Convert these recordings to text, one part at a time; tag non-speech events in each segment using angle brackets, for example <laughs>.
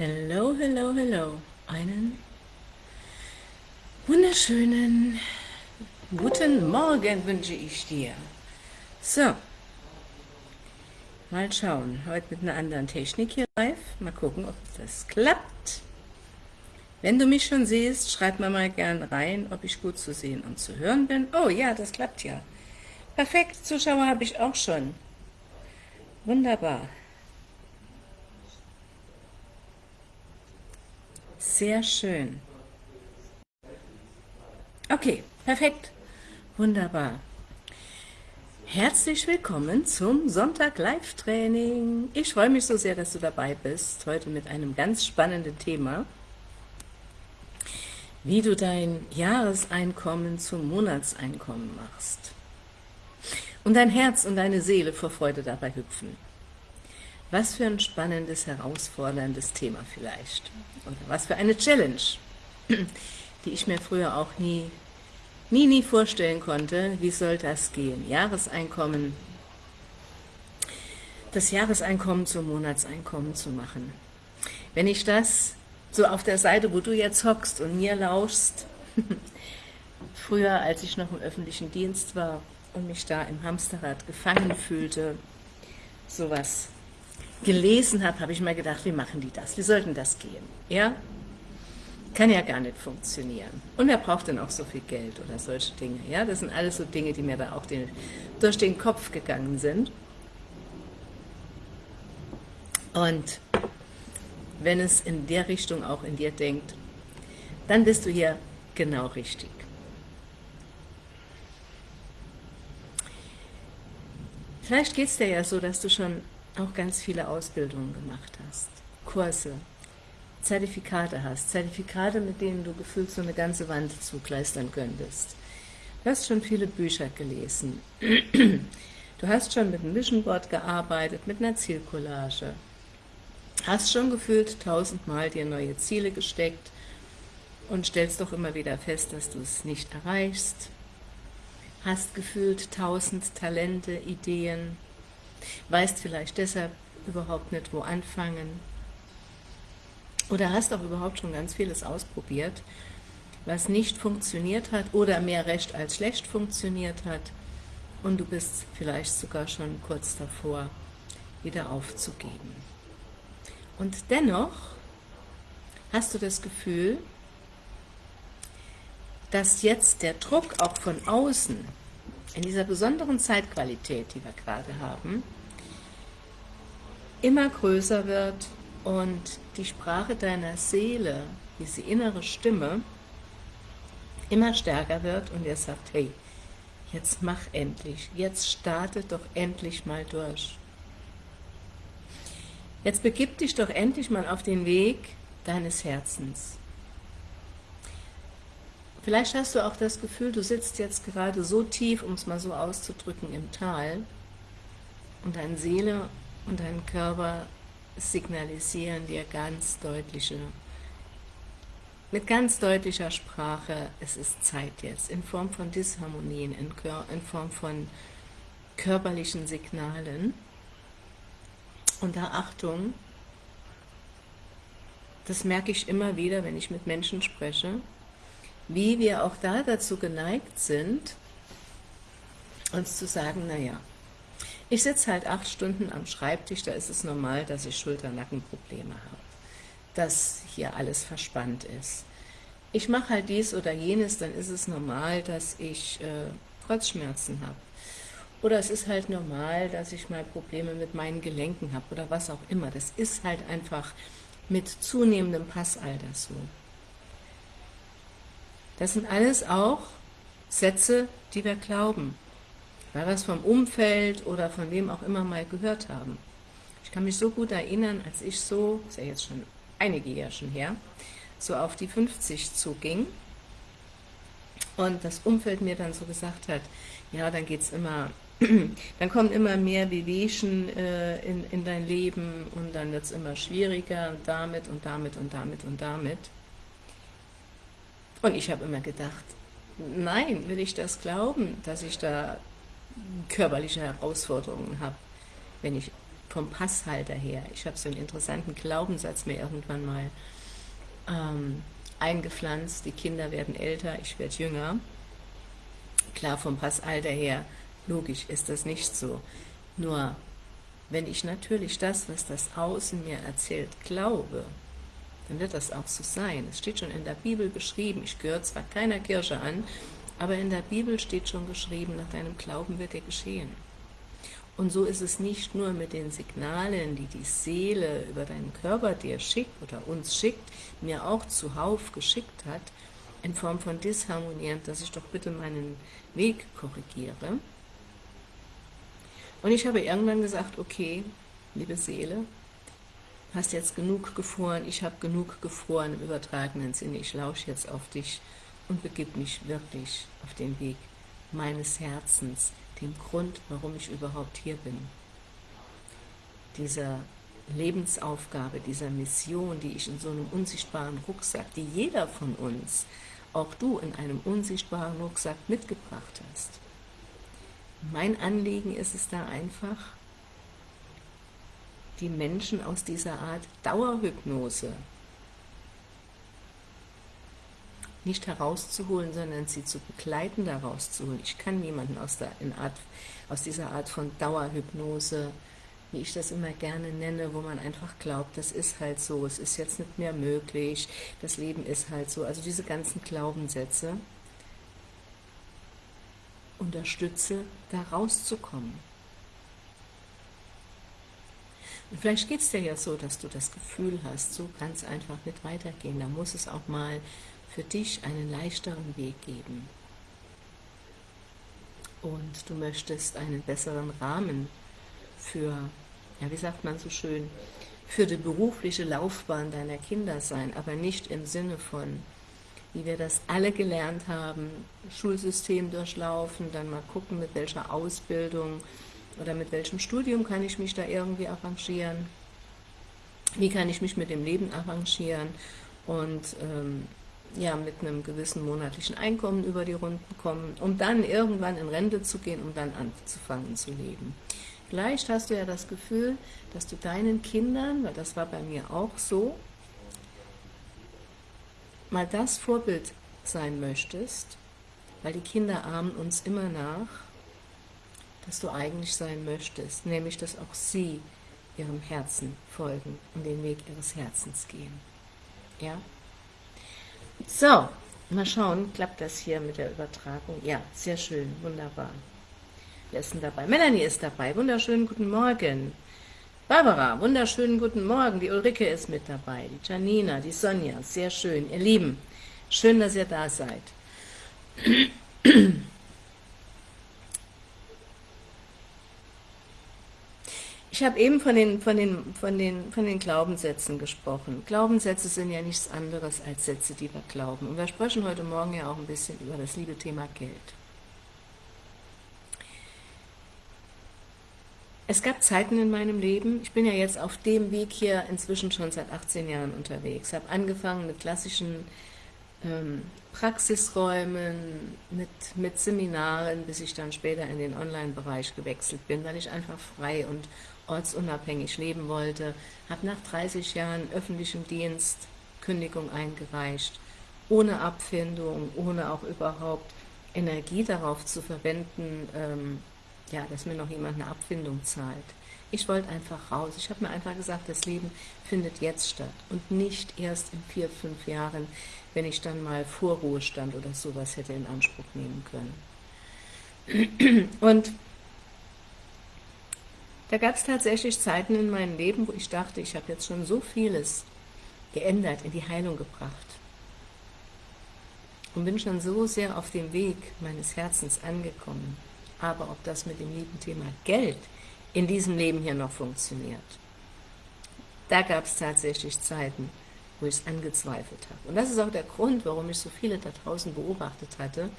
Hello, hello, hello. Einen wunderschönen guten Morgen wünsche ich dir. So, mal schauen. Heute mit einer anderen Technik hier live. Mal gucken, ob das klappt. Wenn du mich schon siehst, schreib mir mal gern rein, ob ich gut zu sehen und zu hören bin. Oh ja, das klappt ja. Perfekt, Zuschauer habe ich auch schon. Wunderbar. Sehr schön. Okay, perfekt. Wunderbar. Herzlich willkommen zum Sonntag Live-Training. Ich freue mich so sehr, dass du dabei bist, heute mit einem ganz spannenden Thema, wie du dein Jahreseinkommen zum Monatseinkommen machst und dein Herz und deine Seele vor Freude dabei hüpfen. Was für ein spannendes, herausforderndes Thema vielleicht. Oder was für eine Challenge, <clears throat> die ich mir früher auch nie, nie, nie vorstellen konnte. Wie soll das gehen? Jahreseinkommen, das Jahreseinkommen zum Monatseinkommen zu machen. Wenn ich das so auf der Seite, wo du jetzt hockst und mir lauschst, <laughs> früher, als ich noch im öffentlichen Dienst war und mich da im Hamsterrad gefangen fühlte, sowas gelesen habe, habe ich mal gedacht, wie machen die das? Wie sollten das gehen? Ja? Kann ja gar nicht funktionieren. Und wer braucht denn auch so viel Geld oder solche Dinge? Ja, das sind alles so Dinge, die mir da auch den, durch den Kopf gegangen sind. Und wenn es in der Richtung auch in dir denkt, dann bist du hier genau richtig. Vielleicht geht es dir ja so, dass du schon auch ganz viele Ausbildungen gemacht hast, Kurse, Zertifikate hast, Zertifikate, mit denen du gefühlt so eine ganze Wand zugleistern könntest. Du hast schon viele Bücher gelesen. Du hast schon mit einem Vision Board gearbeitet, mit einer Zielcollage. Hast schon gefühlt tausendmal dir neue Ziele gesteckt und stellst doch immer wieder fest, dass du es nicht erreichst. Hast gefühlt tausend Talente, Ideen, weißt vielleicht deshalb überhaupt nicht, wo anfangen. Oder hast auch überhaupt schon ganz vieles ausprobiert, was nicht funktioniert hat oder mehr recht als schlecht funktioniert hat und du bist vielleicht sogar schon kurz davor, wieder aufzugeben. Und dennoch hast du das Gefühl, dass jetzt der Druck auch von außen in dieser besonderen Zeitqualität, die wir gerade haben, immer größer wird und die Sprache deiner Seele, diese innere Stimme, immer stärker wird und er sagt, hey, jetzt mach endlich, jetzt starte doch endlich mal durch. Jetzt begib dich doch endlich mal auf den Weg deines Herzens. Vielleicht hast du auch das Gefühl, du sitzt jetzt gerade so tief, um es mal so auszudrücken, im Tal und deine Seele und dein Körper signalisieren dir ganz deutliche, mit ganz deutlicher Sprache, es ist Zeit jetzt, in Form von Disharmonien, in, in Form von körperlichen Signalen. Und da Achtung, das merke ich immer wieder, wenn ich mit Menschen spreche, wie wir auch da dazu geneigt sind, uns zu sagen, naja, ich sitze halt acht Stunden am Schreibtisch, da ist es normal, dass ich Schulter-Nackenprobleme habe, dass hier alles verspannt ist. Ich mache halt dies oder jenes, dann ist es normal, dass ich äh, Kreuzschmerzen habe. Oder es ist halt normal, dass ich mal Probleme mit meinen Gelenken habe oder was auch immer. Das ist halt einfach mit zunehmendem Passalter so. Das sind alles auch Sätze, die wir glauben, weil wir es vom Umfeld oder von wem auch immer mal gehört haben. Ich kann mich so gut erinnern, als ich so, ist ja jetzt schon einige Jahre schon her, so auf die 50 zuging und das Umfeld mir dann so gesagt hat, ja, dann geht's immer, <clears throat> dann kommen immer mehr Wehwehchen äh, in, in dein Leben und dann wird es immer schwieriger und damit und damit und damit und damit. Und ich habe immer gedacht, nein, will ich das glauben, dass ich da körperliche Herausforderungen habe, wenn ich vom Passhalter her. Ich habe so einen interessanten Glaubenssatz mir irgendwann mal ähm, eingepflanzt, die Kinder werden älter, ich werde jünger. Klar, vom Passalter her, logisch ist das nicht so. Nur, wenn ich natürlich das, was das Außen mir erzählt, glaube, dann wird das auch so sein. Es steht schon in der Bibel beschrieben, ich gehöre zwar keiner Kirche an, aber in der Bibel steht schon geschrieben, nach deinem Glauben wird dir geschehen. Und so ist es nicht nur mit den Signalen, die die Seele über deinen Körper dir schickt oder uns schickt, mir auch zuhauf geschickt hat, in Form von Disharmonien, dass ich doch bitte meinen Weg korrigiere. Und ich habe irgendwann gesagt, okay, liebe Seele, hast jetzt genug gefroren, ich habe genug gefroren im übertragenen Sinne, ich lausche jetzt auf dich und begib mich wirklich auf den Weg meines Herzens, dem Grund, warum ich überhaupt hier bin. Dieser Lebensaufgabe, dieser Mission, die ich in so einem unsichtbaren Rucksack, die jeder von uns, auch du in einem unsichtbaren Rucksack mitgebracht hast. Mein Anliegen ist es da einfach, die Menschen aus dieser Art Dauerhypnose nicht herauszuholen, sondern sie zu begleiten, da rauszuholen. Ich kann niemanden aus, der, Art, aus dieser Art von Dauerhypnose, wie ich das immer gerne nenne, wo man einfach glaubt, das ist halt so, es ist jetzt nicht mehr möglich, das Leben ist halt so. Also diese ganzen Glaubenssätze unterstütze, da rauszukommen. Und vielleicht geht es dir ja so, dass du das Gefühl hast, so kann es einfach nicht weitergehen. Da muss es auch mal für dich einen leichteren Weg geben. Und du möchtest einen besseren Rahmen für, ja wie sagt man so schön, für die berufliche Laufbahn deiner Kinder sein, aber nicht im Sinne von, wie wir das alle gelernt haben, Schulsystem durchlaufen, dann mal gucken, mit welcher Ausbildung oder mit welchem Studium kann ich mich da irgendwie arrangieren, wie kann ich mich mit dem Leben arrangieren und ähm, ja, mit einem gewissen monatlichen Einkommen über die Runden kommen, um dann irgendwann in Rente zu gehen, um dann anzufangen zu leben. Vielleicht hast du ja das Gefühl, dass du deinen Kindern, weil das war bei mir auch so, mal das Vorbild sein möchtest, weil die Kinder ahmen uns immer nach, dass du eigentlich sein möchtest, nämlich dass auch sie ihrem Herzen folgen und den Weg ihres Herzens gehen. Ja? So, mal schauen, klappt das hier mit der Übertragung? Ja, sehr schön, wunderbar. Wer ist denn dabei? Melanie ist dabei, wunderschönen guten Morgen. Barbara, wunderschönen guten Morgen. Die Ulrike ist mit dabei, die Janina, die Sonja, sehr schön. Ihr Lieben, schön, dass ihr da seid. <clears throat> Ich habe eben von den, von, den, von, den, von den Glaubenssätzen gesprochen. Glaubenssätze sind ja nichts anderes als Sätze, die wir glauben. Und wir sprechen heute Morgen ja auch ein bisschen über das liebe Thema Geld. Es gab Zeiten in meinem Leben, ich bin ja jetzt auf dem Weg hier inzwischen schon seit 18 Jahren unterwegs, habe angefangen mit klassischen ähm, Praxisräumen, mit, mit Seminaren, bis ich dann später in den Online-Bereich gewechselt bin, weil ich einfach frei und ortsunabhängig leben wollte, habe nach 30 Jahren öffentlichem Dienst Kündigung eingereicht, ohne Abfindung, ohne auch überhaupt Energie darauf zu verwenden, ähm, ja, dass mir noch jemand eine Abfindung zahlt. Ich wollte einfach raus. Ich habe mir einfach gesagt, das Leben findet jetzt statt und nicht erst in vier, fünf Jahren, wenn ich dann mal Vorruhestand oder sowas hätte in Anspruch nehmen können. Und da gab es tatsächlich Zeiten in meinem Leben, wo ich dachte, ich habe jetzt schon so vieles geändert, in die Heilung gebracht. Und bin schon so sehr auf dem Weg meines Herzens angekommen. Aber ob das mit dem lieben Thema Geld in diesem Leben hier noch funktioniert, da gab es tatsächlich Zeiten, wo ich es angezweifelt habe. Und das ist auch der Grund, warum ich so viele da draußen beobachtet hatte,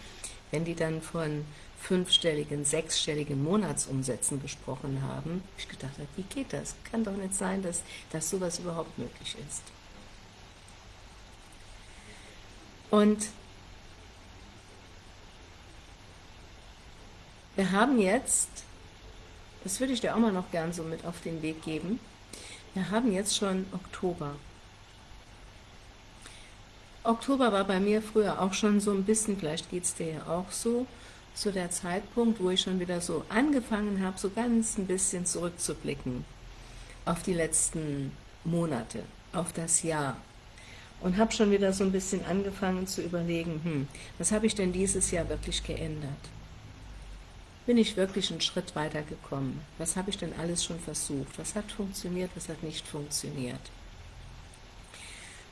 wenn die dann von fünfstelligen, sechsstelligen Monatsumsätzen gesprochen haben, ich gedacht habe, wie geht das? Kann doch nicht sein, dass, dass sowas überhaupt möglich ist. Und wir haben jetzt das würde ich dir auch mal noch gern so mit auf den Weg geben. Wir haben jetzt schon Oktober. Oktober war bei mir früher auch schon so ein bisschen, vielleicht geht es dir ja auch so, so der Zeitpunkt, wo ich schon wieder so angefangen habe, so ganz ein bisschen zurückzublicken auf die letzten Monate, auf das Jahr. Und habe schon wieder so ein bisschen angefangen zu überlegen, hm, was habe ich denn dieses Jahr wirklich geändert? Bin ich wirklich einen Schritt weiter gekommen? Was habe ich denn alles schon versucht? Was hat funktioniert, was hat nicht funktioniert?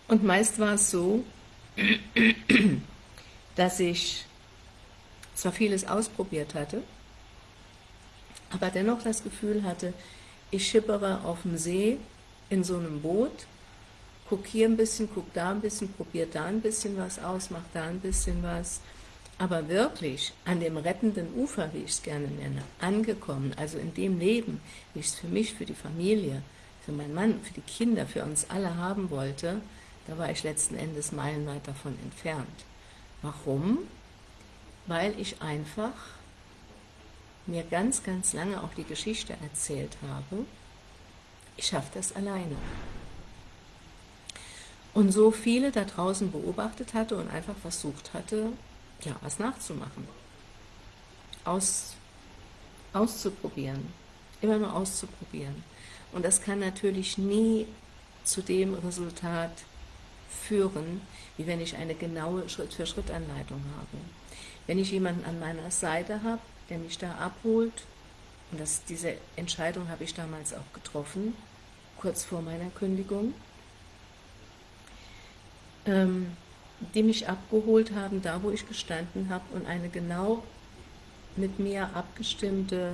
Und meist war es so, dass ich zwar vieles ausprobiert hatte, aber dennoch das Gefühl hatte, ich schippere auf dem See in so einem Boot, guck hier ein bisschen, guck da ein bisschen, probiere da ein bisschen was aus, mach da ein bisschen was, aber wirklich an dem rettenden Ufer, wie ich es gerne nenne, angekommen, also in dem Leben, wie ich es für mich, für die Familie, für meinen Mann, für die Kinder, für uns alle haben wollte, da war ich letzten Endes meilenweit davon entfernt. Warum? Weil ich einfach mir ganz, ganz lange auch die Geschichte erzählt habe, ich schaffe das alleine. Und so viele da draußen beobachtet hatte und einfach versucht hatte, ja, was nachzumachen. Aus, auszuprobieren. Immer nur auszuprobieren. Und das kann natürlich nie zu dem Resultat führen, wie wenn ich eine genaue Schritt-für-Schritt-Anleitung habe. Wenn ich jemanden an meiner Seite habe, der mich da abholt, und das, diese Entscheidung habe ich damals auch getroffen, kurz vor meiner Kündigung, ähm, die mich abgeholt haben, da wo ich gestanden habe und eine genau mit mir abgestimmte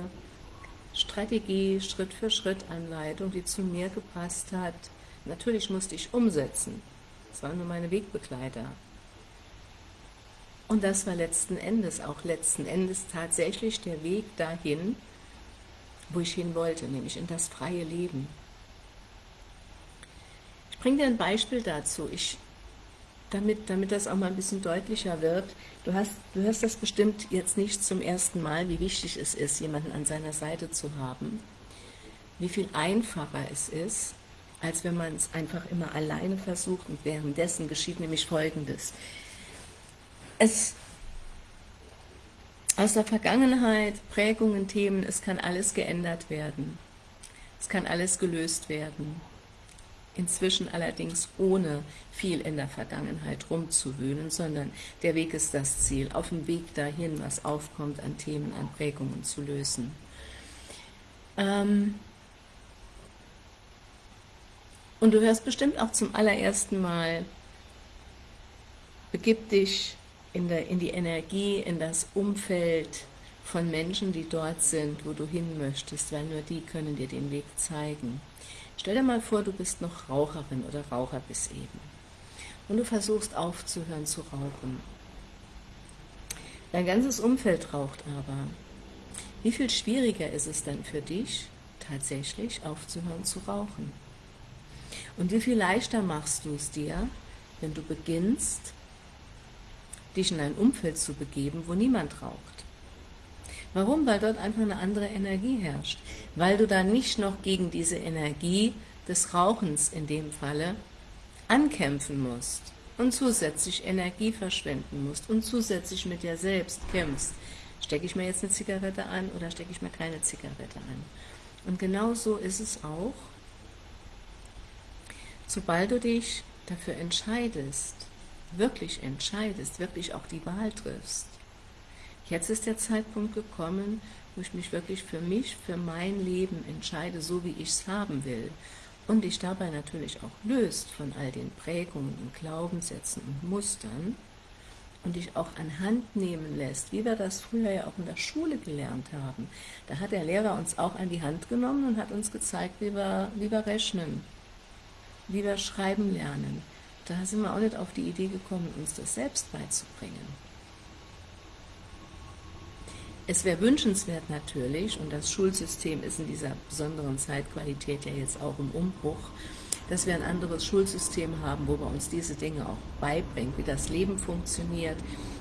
Strategie, Schritt für Schritt Anleitung, die zu mir gepasst hat. Natürlich musste ich umsetzen. Das waren nur meine Wegbegleiter. Und das war letzten Endes, auch letzten Endes tatsächlich der Weg dahin, wo ich hin wollte, nämlich in das freie Leben. Ich bringe dir ein Beispiel dazu, ich, damit, damit das auch mal ein bisschen deutlicher wird. Du, hast, du hörst das bestimmt jetzt nicht zum ersten Mal, wie wichtig es ist, jemanden an seiner Seite zu haben, wie viel einfacher es ist, als wenn man es einfach immer alleine versucht und währenddessen geschieht nämlich Folgendes. Es aus der Vergangenheit, Prägungen, Themen, es kann alles geändert werden. Es kann alles gelöst werden. Inzwischen allerdings ohne viel in der Vergangenheit rumzuwühlen, sondern der Weg ist das Ziel, auf dem Weg dahin, was aufkommt an Themen, an Prägungen zu lösen. Ähm, und du hörst bestimmt auch zum allerersten Mal, begib dich in, der, in die Energie, in das Umfeld von Menschen, die dort sind, wo du hin möchtest, weil nur die können dir den Weg zeigen. Stell dir mal vor, du bist noch Raucherin oder Raucher bis eben und du versuchst aufzuhören zu rauchen. Dein ganzes Umfeld raucht aber. Wie viel schwieriger ist es dann für dich, tatsächlich aufzuhören zu rauchen? Und wie viel leichter machst du es dir, wenn du beginnst, dich in ein Umfeld zu begeben, wo niemand raucht? Warum? Weil dort einfach eine andere Energie herrscht. Weil du dann nicht noch gegen diese Energie des Rauchens in dem Falle ankämpfen musst und zusätzlich Energie verschwenden musst und zusätzlich mit dir selbst kämpfst. Stecke ich mir jetzt eine Zigarette an oder stecke ich mir keine Zigarette an? Und genau so ist es auch sobald du dich dafür entscheidest, wirklich entscheidest, wirklich auch die Wahl triffst, jetzt ist der Zeitpunkt gekommen, wo ich mich wirklich für mich, für mein Leben entscheide, so wie ich es haben will und dich dabei natürlich auch löst von all den Prägungen und Glaubenssätzen und Mustern und dich auch an Hand nehmen lässt, wie wir das früher ja auch in der Schule gelernt haben. Da hat der Lehrer uns auch an die Hand genommen und hat uns gezeigt, wie wir, wie wir rechnen wie wir schreiben lernen. Da sind wir auch nicht auf die Idee gekommen, uns das selbst beizubringen. Es wäre wünschenswert natürlich, und das Schulsystem ist in dieser besonderen Zeitqualität ja jetzt auch im Umbruch, dass wir ein anderes Schulsystem haben, wo wir uns diese Dinge auch beibringen, wie das Leben funktioniert,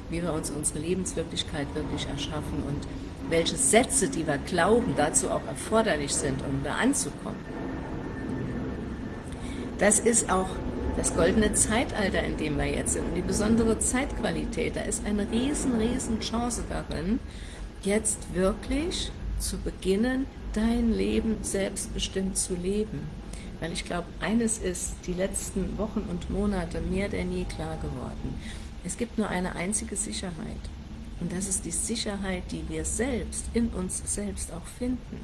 wie wir uns unsere Lebenswirklichkeit wirklich erschaffen und welche Sätze, die wir glauben, dazu auch erforderlich sind, um da anzukommen. Das ist auch das goldene Zeitalter, in dem wir jetzt sind, und die besondere Zeitqualität. Da ist eine riesen, riesen Chance darin, jetzt wirklich zu beginnen, dein Leben selbstbestimmt zu leben. Weil ich glaube, eines ist die letzten Wochen und Monate mehr denn je klar geworden. Es gibt nur eine einzige Sicherheit. Und das ist die Sicherheit, die wir selbst, in uns selbst auch finden.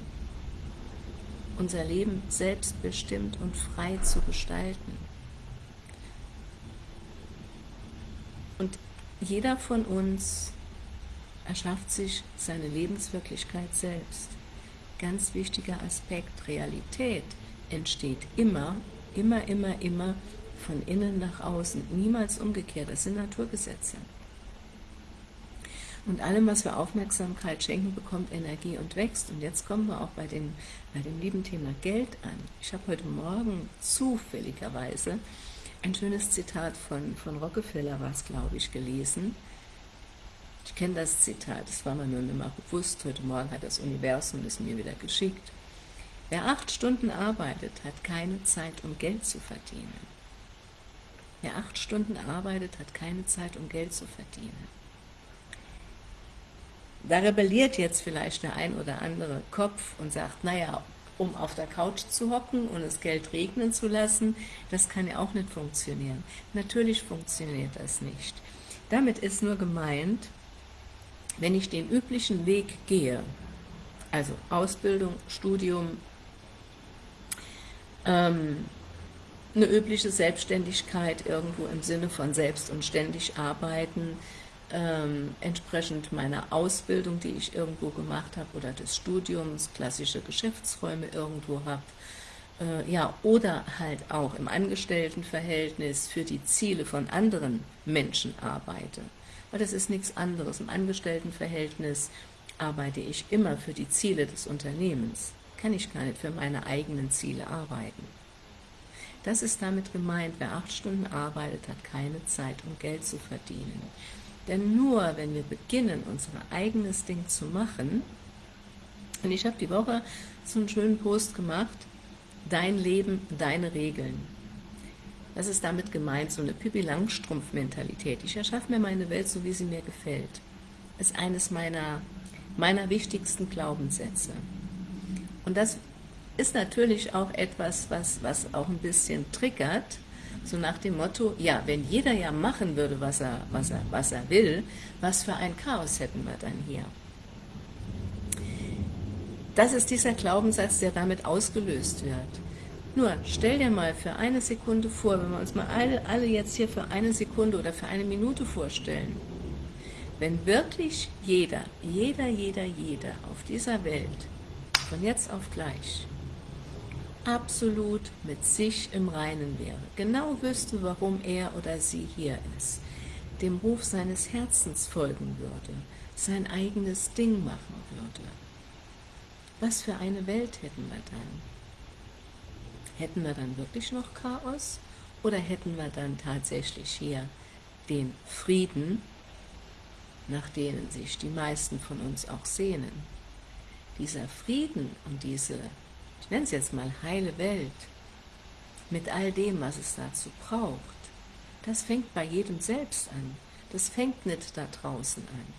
Unser Leben selbstbestimmt und frei zu gestalten. Und jeder von uns erschafft sich seine Lebenswirklichkeit selbst. Ganz wichtiger Aspekt, Realität entsteht immer, immer, immer, immer von innen nach außen, niemals umgekehrt, das sind Naturgesetze. Und allem, was wir Aufmerksamkeit schenken, bekommt Energie und wächst. Und jetzt kommen wir auch bei, den, bei dem lieben Thema Geld an. Ich habe heute Morgen zufälligerweise ein schönes Zitat von, von Rockefeller, was glaube ich, gelesen. Ich kenne das Zitat, das war mir nur nicht mehr bewusst. Heute Morgen hat das Universum es mir wieder geschickt. Wer acht Stunden arbeitet, hat keine Zeit, um Geld zu verdienen. Wer acht Stunden arbeitet, hat keine Zeit, um Geld zu verdienen. Da rebelliert jetzt vielleicht der ein oder andere Kopf und sagt, naja, um auf der Couch zu hocken und das Geld regnen zu lassen, das kann ja auch nicht funktionieren. Natürlich funktioniert das nicht. Damit ist nur gemeint, wenn ich den üblichen Weg gehe, also Ausbildung, Studium, ähm, eine übliche Selbstständigkeit irgendwo im Sinne von selbst und ständig arbeiten, ähm, entsprechend meiner Ausbildung, die ich irgendwo gemacht habe, oder des Studiums, klassische Geschäftsräume irgendwo habe, äh, ja, oder halt auch im Angestelltenverhältnis für die Ziele von anderen Menschen arbeite. Weil das ist nichts anderes. Im Angestelltenverhältnis arbeite ich immer für die Ziele des Unternehmens kann ich gar nicht für meine eigenen Ziele arbeiten. Das ist damit gemeint, wer acht Stunden arbeitet, hat keine Zeit, um Geld zu verdienen. Denn nur, wenn wir beginnen, unser eigenes Ding zu machen, und ich habe die Woche so einen schönen Post gemacht, dein Leben, deine Regeln. Das ist damit gemeint, so eine Pippi Langstrumpf-Mentalität. Ich erschaffe mir meine Welt so, wie sie mir gefällt. Ist eines meiner, meiner wichtigsten Glaubenssätze. Und das ist natürlich auch etwas, was, was auch ein bisschen triggert, so nach dem Motto, ja, wenn jeder ja machen würde, was er, was, er, was er will, was für ein Chaos hätten wir dann hier? Das ist dieser Glaubenssatz, der damit ausgelöst wird. Nur, stell dir mal für eine Sekunde vor, wenn wir uns mal alle, alle jetzt hier für eine Sekunde oder für eine Minute vorstellen, wenn wirklich jeder, jeder, jeder, jeder auf dieser Welt von jetzt auf gleich absolut mit sich im Reinen wäre, genau wüsste, warum er oder sie hier ist, dem Ruf seines Herzens folgen würde, sein eigenes Ding machen würde. Was für eine Welt hätten wir dann? Hätten wir dann wirklich noch Chaos oder hätten wir dann tatsächlich hier den Frieden, nach denen sich die meisten von uns auch sehnen? dieser Frieden und diese, ich nenne es jetzt mal heile Welt, mit all dem, was es dazu braucht, das fängt bei jedem selbst an. Das fängt nicht da draußen an.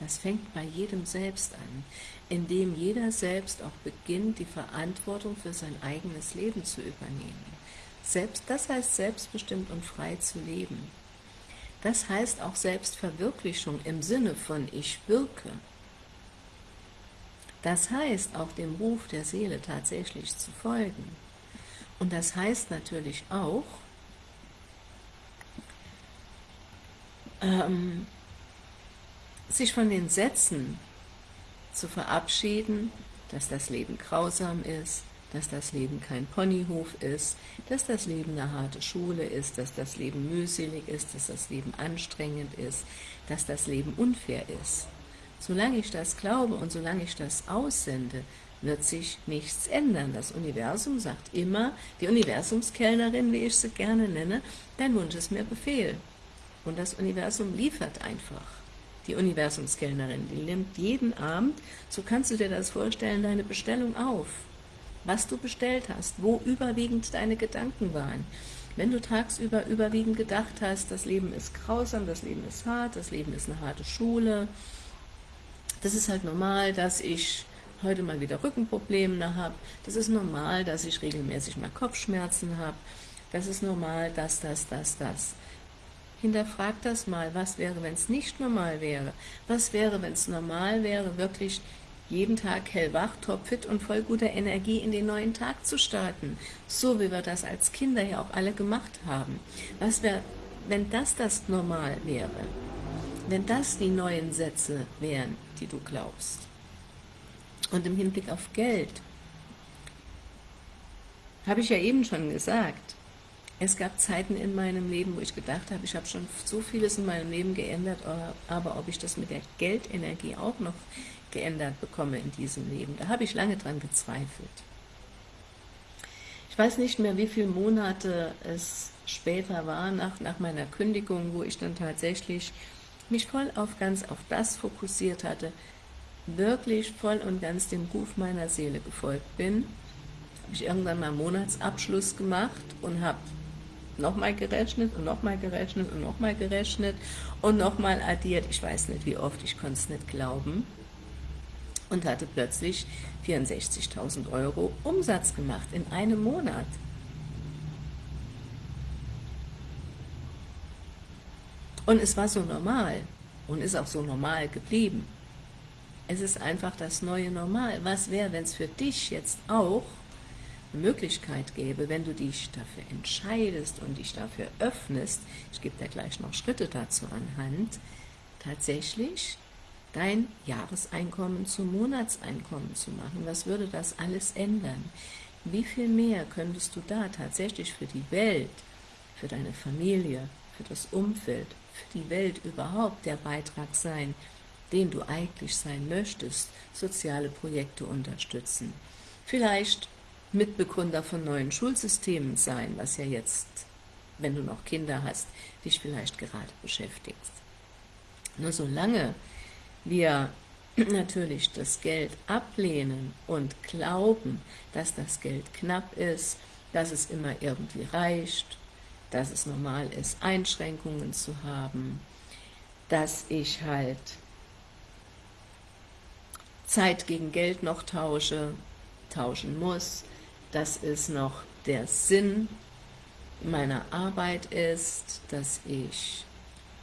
Das fängt bei jedem selbst an, indem jeder selbst auch beginnt, die Verantwortung für sein eigenes Leben zu übernehmen. Selbst, das heißt selbstbestimmt und frei zu leben. Das heißt auch Selbstverwirklichung im Sinne von ich wirke. Das heißt, auch dem Ruf der Seele tatsächlich zu folgen. Und das heißt natürlich auch, ähm, sich von den Sätzen zu verabschieden, dass das Leben grausam ist, dass das Leben kein Ponyhof ist, dass das Leben eine harte Schule ist, dass das Leben mühselig ist, dass das Leben anstrengend ist, dass das Leben unfair ist. Solange ich das glaube und solange ich das aussende, wird sich nichts ändern. Das Universum sagt immer, die Universumskellnerin, wie ich sie gerne nenne, dein Wunsch ist mir Befehl. Und das Universum liefert einfach. die Universumskellnerin, die nimmt jeden Abend, so kannst du dir das vorstellen, deine Bestellung auf. Was du bestellt hast, wo überwiegend deine Gedanken waren. Wenn du tagsüber überwiegend gedacht hast, das Leben ist grausam, das Leben ist hart, das Leben ist eine harte Schule, das ist halt normal, dass ich heute mal wieder Rückenprobleme habe, das ist normal, dass ich regelmäßig mal Kopfschmerzen habe, das ist normal, dass das, das, das. Hinterfrag das mal, was wäre, wenn es nicht normal wäre? Was wäre, wenn es normal wäre, wirklich jeden Tag hellwach, topfit und voll guter Energie in den neuen Tag zu starten? So wie wir das als Kinder ja auch alle gemacht haben. Was wäre, wenn das das Normal wäre? Wenn das die neuen Sätze wären, die du glaubst? Und im Hinblick auf Geld, habe ich ja eben schon gesagt, es gab Zeiten in meinem Leben, wo ich gedacht habe, ich habe schon so vieles in meinem Leben geändert, aber ob ich das mit der Geldenergie auch noch geändert bekomme in diesem Leben, da habe ich lange dran gezweifelt. Ich weiß nicht mehr, wie viele Monate es später war, nach, nach meiner Kündigung, wo ich dann tatsächlich mich voll auf ganz auf das fokussiert hatte, wirklich voll und ganz dem Ruf meiner Seele gefolgt bin, habe ich irgendwann mal Monatsabschluss gemacht und habe nochmal gerechnet und nochmal gerechnet und nochmal gerechnet und nochmal addiert. Ich weiß nicht, wie oft, ich konnte es nicht glauben. Und hatte plötzlich 64.000 Euro Umsatz gemacht in einem Monat. Und es war so normal und ist auch so normal geblieben. Es ist einfach das neue Normal. Was wäre, wenn es für dich jetzt auch Möglichkeit gäbe, wenn du dich dafür entscheidest und dich dafür öffnest, ich gebe dir gleich noch Schritte dazu anhand, tatsächlich dein Jahreseinkommen zum Monatseinkommen zu machen. Was würde das alles ändern? Wie viel mehr könntest du da tatsächlich für die Welt, für deine Familie, für das Umfeld, für die Welt überhaupt der Beitrag sein, den du eigentlich sein möchtest, soziale Projekte unterstützen. Vielleicht Mitbegründer von neuen Schulsystemen sein, was ja jetzt, wenn du noch Kinder hast, dich vielleicht gerade beschäftigst. Nur solange wir <clears throat> natürlich das Geld ablehnen und glauben, dass das Geld knapp ist, dass es immer irgendwie reicht, dass es normal ist, Einschränkungen zu haben, dass ich halt Zeit gegen Geld noch tausche, tauschen muss, dass es noch der Sinn meiner Arbeit ist, dass ich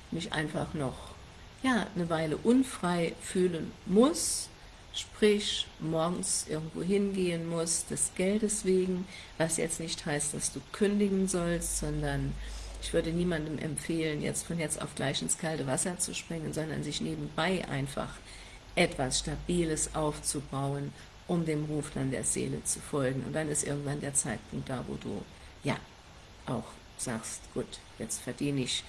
mich einfach noch ja, eine Weile unfrei fühlen muss, sprich morgens irgendwo hingehen muss, des Geldes wegen, was jetzt nicht heißt, dass du kündigen sollst, sondern ich würde niemandem empfehlen, jetzt von jetzt auf gleich ins kalte Wasser zu springen, sondern sich nebenbei einfach etwas Stabiles aufzubauen um dem Ruf dann der Seele zu folgen. Und dann ist irgendwann der Zeitpunkt da, wo du, ja, auch sagst, gut, jetzt verdiene ich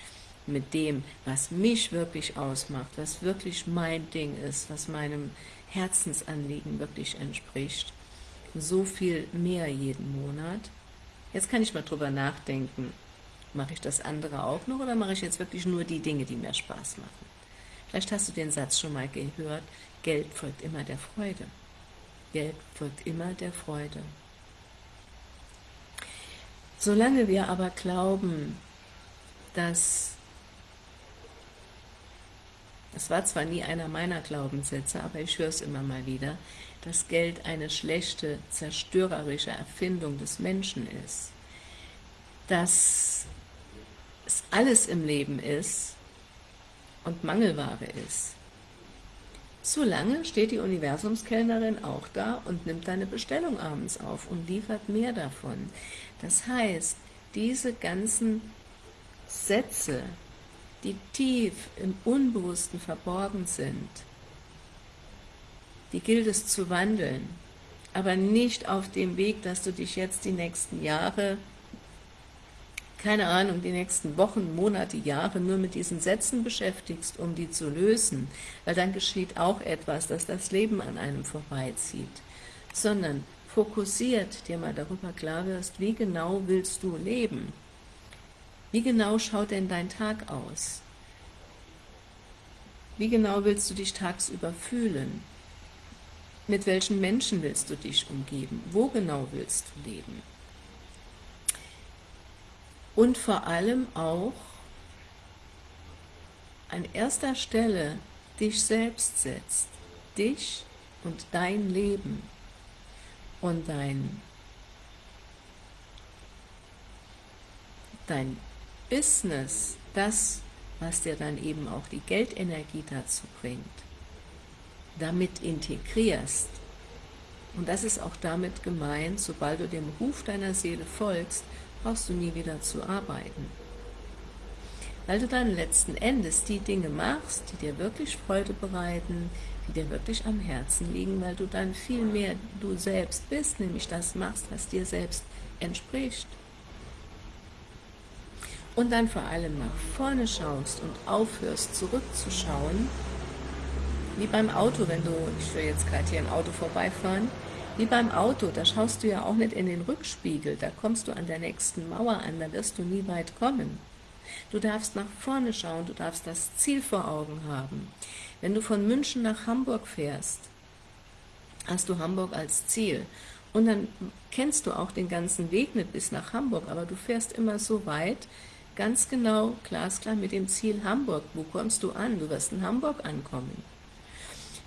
mit dem, was mich wirklich ausmacht, was wirklich mein Ding ist, was meinem Herzensanliegen wirklich entspricht, so viel mehr jeden Monat. Jetzt kann ich mal drüber nachdenken, mache ich das andere auch noch oder mache ich jetzt wirklich nur die Dinge, die mir Spaß machen? Vielleicht hast du den Satz schon mal gehört, Geld folgt immer der Freude. Geld folgt immer der Freude. Solange wir aber glauben, dass, das war zwar nie einer meiner Glaubenssätze, aber ich höre es immer mal wieder, dass Geld eine schlechte, zerstörerische Erfindung des Menschen ist, dass es alles im Leben ist und Mangelware ist, Solange steht die Universumskellnerin auch da und nimmt deine Bestellung abends auf und liefert mehr davon. Das heißt, diese ganzen Sätze, die tief im Unbewussten verborgen sind, die gilt es zu wandeln, aber nicht auf dem Weg, dass du dich jetzt die nächsten Jahre keine Ahnung, die nächsten Wochen, Monate, Jahre nur mit diesen Sätzen beschäftigst, um die zu lösen, weil dann geschieht auch etwas, dass das Leben an einem vorbeizieht, sondern fokussiert dir mal darüber klar wirst, wie genau willst du leben? Wie genau schaut denn dein Tag aus? Wie genau willst du dich tagsüber fühlen? Mit welchen Menschen willst du dich umgeben? Wo genau willst du leben? Und vor allem auch an erster Stelle dich selbst setzt. Dich und dein Leben und dein, dein Business, das, was dir dann eben auch die Geldenergie dazu bringt, damit integrierst. Und das ist auch damit gemeint, sobald du dem Ruf deiner Seele folgst, brauchst du nie wieder zu arbeiten. Weil du dann letzten Endes die Dinge machst, die dir wirklich Freude bereiten, die dir wirklich am Herzen liegen, weil du dann viel mehr du selbst bist, nämlich das machst, was dir selbst entspricht. Und dann vor allem nach vorne schaust und aufhörst zurückzuschauen, wie beim Auto, wenn du, ich will jetzt gerade hier ein Auto vorbeifahren, wie beim Auto, da schaust du ja auch nicht in den Rückspiegel, da kommst du an der nächsten Mauer an, da wirst du nie weit kommen. Du darfst nach vorne schauen, du darfst das Ziel vor Augen haben. Wenn du von München nach Hamburg fährst, hast du Hamburg als Ziel. Und dann kennst du auch den ganzen Weg nicht bis nach Hamburg, aber du fährst immer so weit, ganz genau, glasklar mit dem Ziel Hamburg. Wo kommst du an? Du wirst in Hamburg ankommen.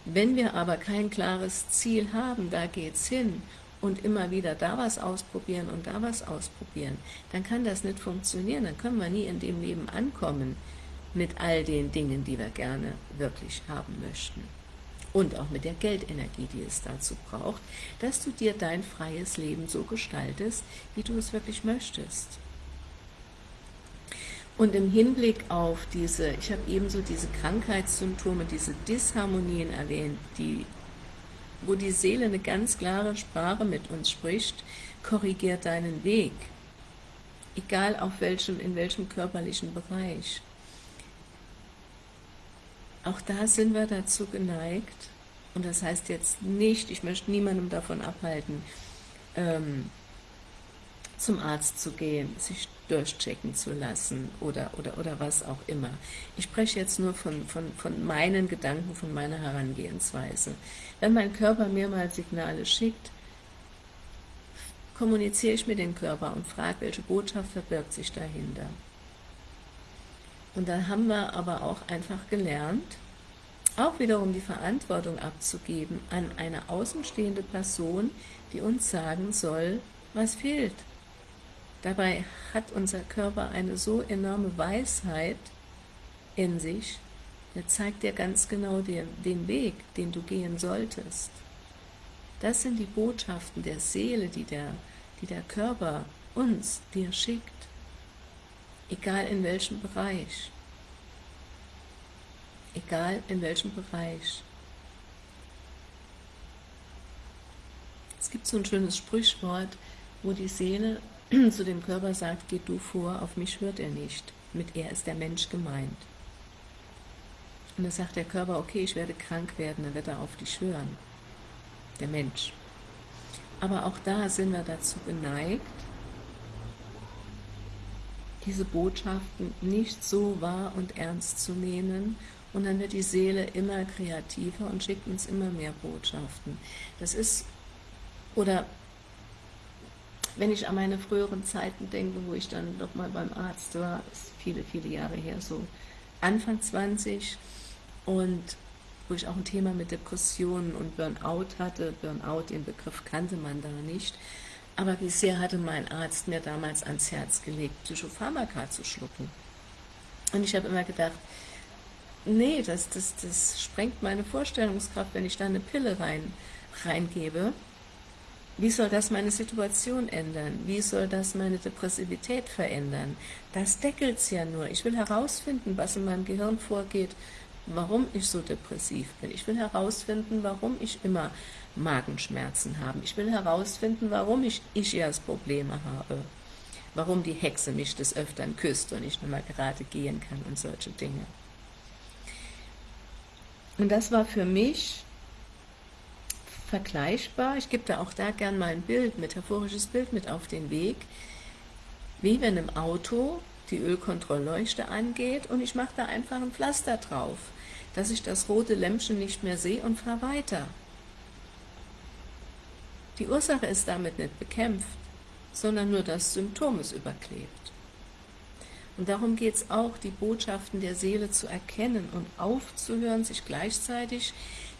Wenn wir aber kein klares Ziel haben, da geht's hin, und immer wieder da was ausprobieren und da was ausprobieren, dann kann das nicht funktionieren, dann können wir nie in dem Leben ankommen mit all den Dingen, die wir gerne wirklich haben möchten. Und auch mit der Geldenergie, die es dazu braucht, dass du dir dein freies Leben so gestaltest, wie du es wirklich möchtest. Und im Hinblick auf diese, ich habe ebenso diese Krankheitssymptome, diese Disharmonien erwähnt, die, wo die Seele eine ganz klare Sprache mit uns spricht, korrigiert deinen Weg, egal auf welchem, in welchem körperlichen Bereich. Auch da sind wir dazu geneigt, und das heißt jetzt nicht, ich möchte niemandem davon abhalten, ähm, zum Arzt zu gehen, sich durchchecken zu lassen oder, oder, oder was auch immer. Ich spreche jetzt nur von, von, von meinen Gedanken, von meiner Herangehensweise. Wenn mein Körper mir mal Signale schickt, kommuniziere ich mit dem Körper und frage, welche Botschaft verbirgt sich dahinter. Und dann haben wir aber auch einfach gelernt, auch wiederum die Verantwortung abzugeben an eine außenstehende Person, die uns sagen soll, was fehlt, Dabei hat unser Körper eine so enorme Weisheit in sich, der zeigt dir ganz genau den, den Weg, den du gehen solltest. Das sind die Botschaften der Seele, die der, die der Körper uns, dir schickt, egal in welchem Bereich. Egal in welchem Bereich. Es gibt so ein schönes Sprichwort, wo die Seele <clears throat> zu dem Körper sagt, geh du vor, auf mich hört er nicht. Mit er ist der Mensch gemeint. Und dann sagt der Körper, okay, ich werde krank werden, dann wird er auf dich hören. Der Mensch. Aber auch da sind wir dazu geneigt, diese Botschaften nicht so wahr und ernst zu nehmen und dann wird die Seele immer kreativer und schickt uns immer mehr Botschaften. Das ist, oder wenn ich an meine früheren Zeiten denke, wo ich dann noch mal beim Arzt war, ist viele, viele Jahre her, so Anfang 20 und wo ich auch ein Thema mit Depressionen und Burnout hatte. Burnout, den Begriff kannte man da nicht. Aber wie sehr hatte mein Arzt mir damals ans Herz gelegt, Psychopharmaka zu schlucken. Und ich habe immer gedacht, nee, das, das, das sprengt meine Vorstellungskraft, wenn ich da eine Pille rein, reingebe. Wie soll das meine Situation ändern? Wie soll das meine Depressivität verändern? Das deckelt es ja nur. Ich will herausfinden, was in meinem Gehirn vorgeht, warum ich so depressiv bin. Ich will herausfinden, warum ich immer Magenschmerzen habe. Ich will herausfinden, warum ich Ischias-Probleme habe. Warum die Hexe mich des Öfteren küsst und ich nicht mehr gerade gehen kann und solche Dinge. Und das war für mich vergleichbar. Ich gebe da auch da gern mal ein Bild, metaphorisches Bild mit auf den Weg, wie wenn im Auto die Ölkontrollleuchte angeht und ich mache da einfach ein Pflaster drauf. dass ich das rote Lämpchen nicht mehr sehe und fahre weiter. Die Ursache ist damit nicht bekämpft, sondern nur das Symptom ist überklebt. Und darum geht es auch, die Botschaften der Seele zu erkennen und aufzuhören, sich gleichzeitig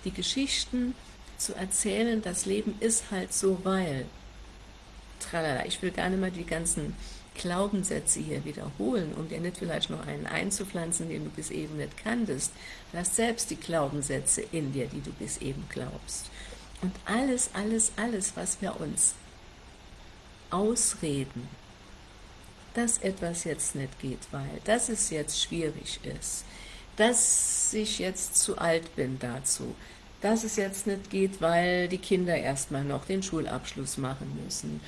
die Geschichten zu erzählen, das Leben ist halt so, weil. Tralala, ich will gar nicht mal die ganzen Glaubenssätze hier wiederholen, um dir nicht vielleicht noch einen einzupflanzen, den du bis eben nicht kanntest. Hast selbst die Glaubenssätze in dir, die du bis eben glaubst. Und alles, alles, alles, was wir uns ausreden, dass etwas jetzt nicht geht, weil, dass es jetzt schwierig ist, dass ich jetzt zu alt bin dazu, dass es jetzt nicht geht, weil die Kinder erstmal noch den Schulabschluss machen müssen,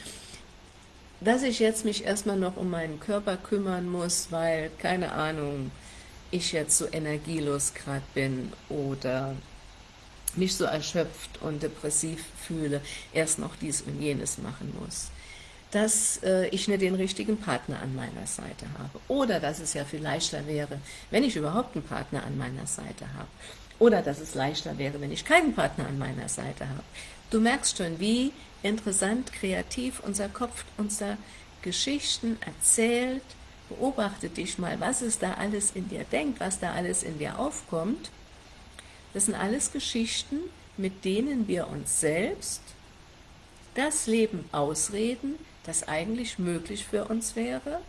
dass ich jetzt mich erstmal noch um meinen Körper kümmern muss, weil, keine Ahnung, ich jetzt so energielos gerade bin oder mich so erschöpft und depressiv fühle, erst noch dies und jenes machen muss. Dass äh, ich nicht den richtigen Partner an meiner Seite habe. Oder dass es ja viel leichter wäre, wenn ich überhaupt einen Partner an meiner Seite habe. Oder dass es leichter wäre, wenn ich keinen Partner an meiner Seite habe. Du merkst schon, wie interessant, kreativ unser Kopf unser Geschichten erzählt. Beobachte dich mal, was es da alles in dir denkt, was da alles in dir aufkommt das sind alles Geschichten, mit denen wir uns selbst das Leben ausreden, das eigentlich möglich für uns wäre.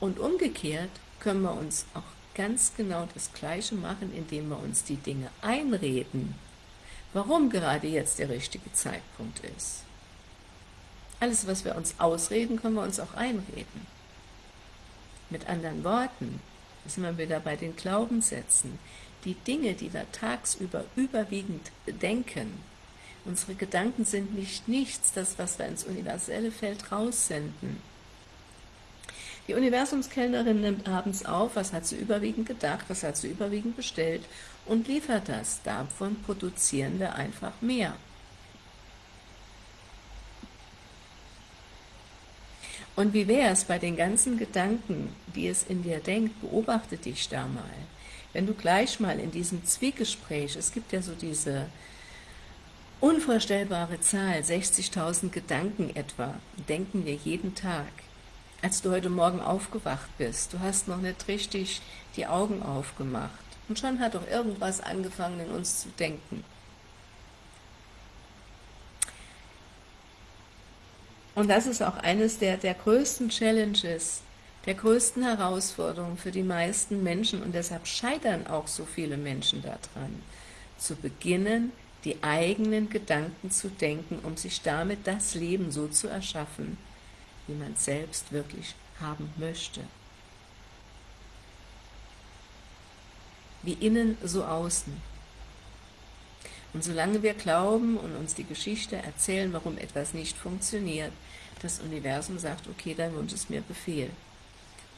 Und umgekehrt können wir uns auch ganz genau das Gleiche machen, indem wir uns die Dinge einreden, warum gerade jetzt der richtige Zeitpunkt ist. Alles, was wir uns ausreden, können wir uns auch einreden. Mit anderen Worten, da sind wir wieder bei den Glaubenssätzen, die Dinge, die wir tagsüber überwiegend denken, unsere Gedanken sind nicht nichts, das, was wir ins universelle Feld raussenden. Die Universumskellnerin nimmt abends auf, was hat sie überwiegend gedacht, was hat sie überwiegend bestellt und liefert das. Davon produzieren wir einfach mehr. Und wie wäre es bei den ganzen Gedanken, die es in dir denkt, beobachte dich da mal wenn du gleich mal in diesem Zwiegespräch, es gibt ja so diese unvorstellbare Zahl, 60.000 Gedanken etwa, denken wir jeden Tag. Als du heute Morgen aufgewacht bist, du hast noch nicht richtig die Augen aufgemacht. Und schon hat doch irgendwas angefangen in uns zu denken. Und das ist auch eines der, der größten Challenges, der größten Herausforderung für die meisten Menschen. Und deshalb scheitern auch so viele Menschen daran, zu beginnen, die eigenen Gedanken zu denken, um sich damit das Leben so zu erschaffen, wie man selbst wirklich haben möchte. Wie innen, so außen. Und solange wir glauben und uns die Geschichte erzählen, warum etwas nicht funktioniert, das Universum sagt, okay, dein Wunsch ist mir Befehl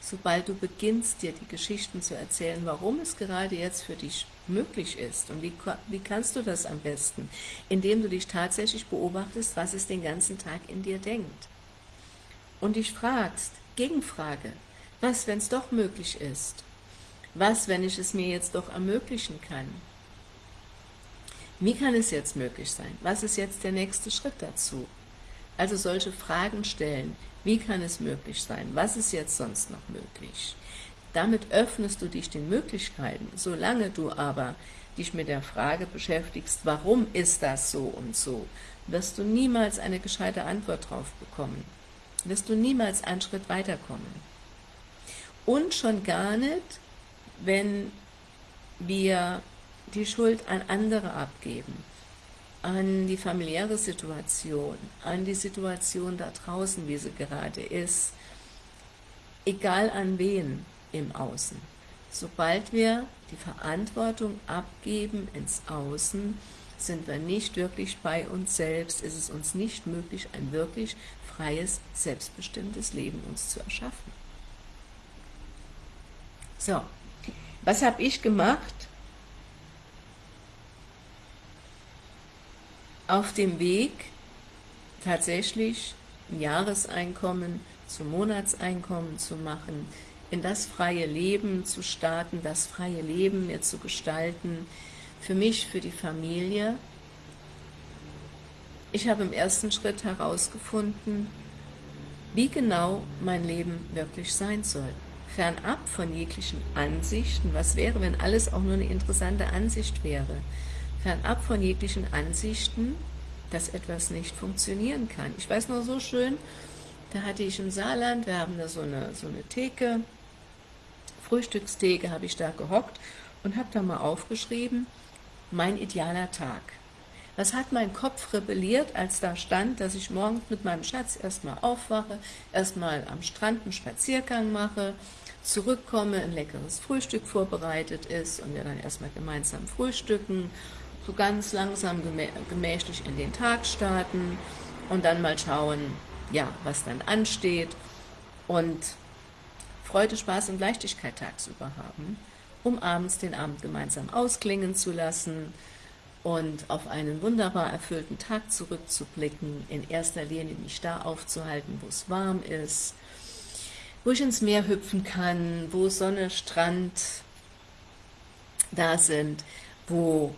sobald du beginnst, dir die Geschichten zu erzählen, warum es gerade jetzt für dich möglich ist und wie, wie kannst du das am besten, indem du dich tatsächlich beobachtest, was es den ganzen Tag in dir denkt und dich fragst, Gegenfrage, was, wenn es doch möglich ist? Was, wenn ich es mir jetzt doch ermöglichen kann? Wie kann es jetzt möglich sein? Was ist jetzt der nächste Schritt dazu? Also solche Fragen stellen, wie kann es möglich sein? Was ist jetzt sonst noch möglich? Damit öffnest du dich den Möglichkeiten, solange du aber dich mit der Frage beschäftigst, warum ist das so und so, wirst du niemals eine gescheite Antwort drauf bekommen, wirst du niemals einen Schritt weiterkommen. Und schon gar nicht, wenn wir die Schuld an andere abgeben an die familiäre Situation, an die Situation da draußen, wie sie gerade ist, egal an wen im Außen. Sobald wir die Verantwortung abgeben ins Außen, sind wir nicht wirklich bei uns selbst, ist es uns nicht möglich, ein wirklich freies, selbstbestimmtes Leben uns zu erschaffen. So, was habe ich gemacht? auf dem Weg tatsächlich ein Jahreseinkommen zum Monatseinkommen zu machen, in das freie Leben zu starten, das freie Leben mir zu gestalten, für mich, für die Familie. Ich habe im ersten Schritt herausgefunden, wie genau mein Leben wirklich sein soll. Fernab von jeglichen Ansichten, was wäre, wenn alles auch nur eine interessante Ansicht wäre, fernab von jeglichen Ansichten, dass etwas nicht funktionieren kann. Ich weiß noch so schön, da hatte ich im Saarland, wir haben da so eine, so eine Theke, Frühstückstheke, habe ich da gehockt und habe da mal aufgeschrieben, mein idealer Tag. Was hat mein Kopf rebelliert, als da stand, dass ich morgens mit meinem Schatz erstmal aufwache, erstmal am Strand einen Spaziergang mache, zurückkomme, ein leckeres Frühstück vorbereitet ist und wir dann erstmal gemeinsam frühstücken, so ganz langsam gemächlich in den Tag starten und dann mal schauen, ja, was dann ansteht und Freude, Spaß und Leichtigkeit tagsüber haben, um abends den Abend gemeinsam ausklingen zu lassen und auf einen wunderbar erfüllten Tag zurückzublicken, in erster Linie mich da aufzuhalten, wo es warm ist, wo ich ins Meer hüpfen kann, wo Sonne, Strand da sind, wo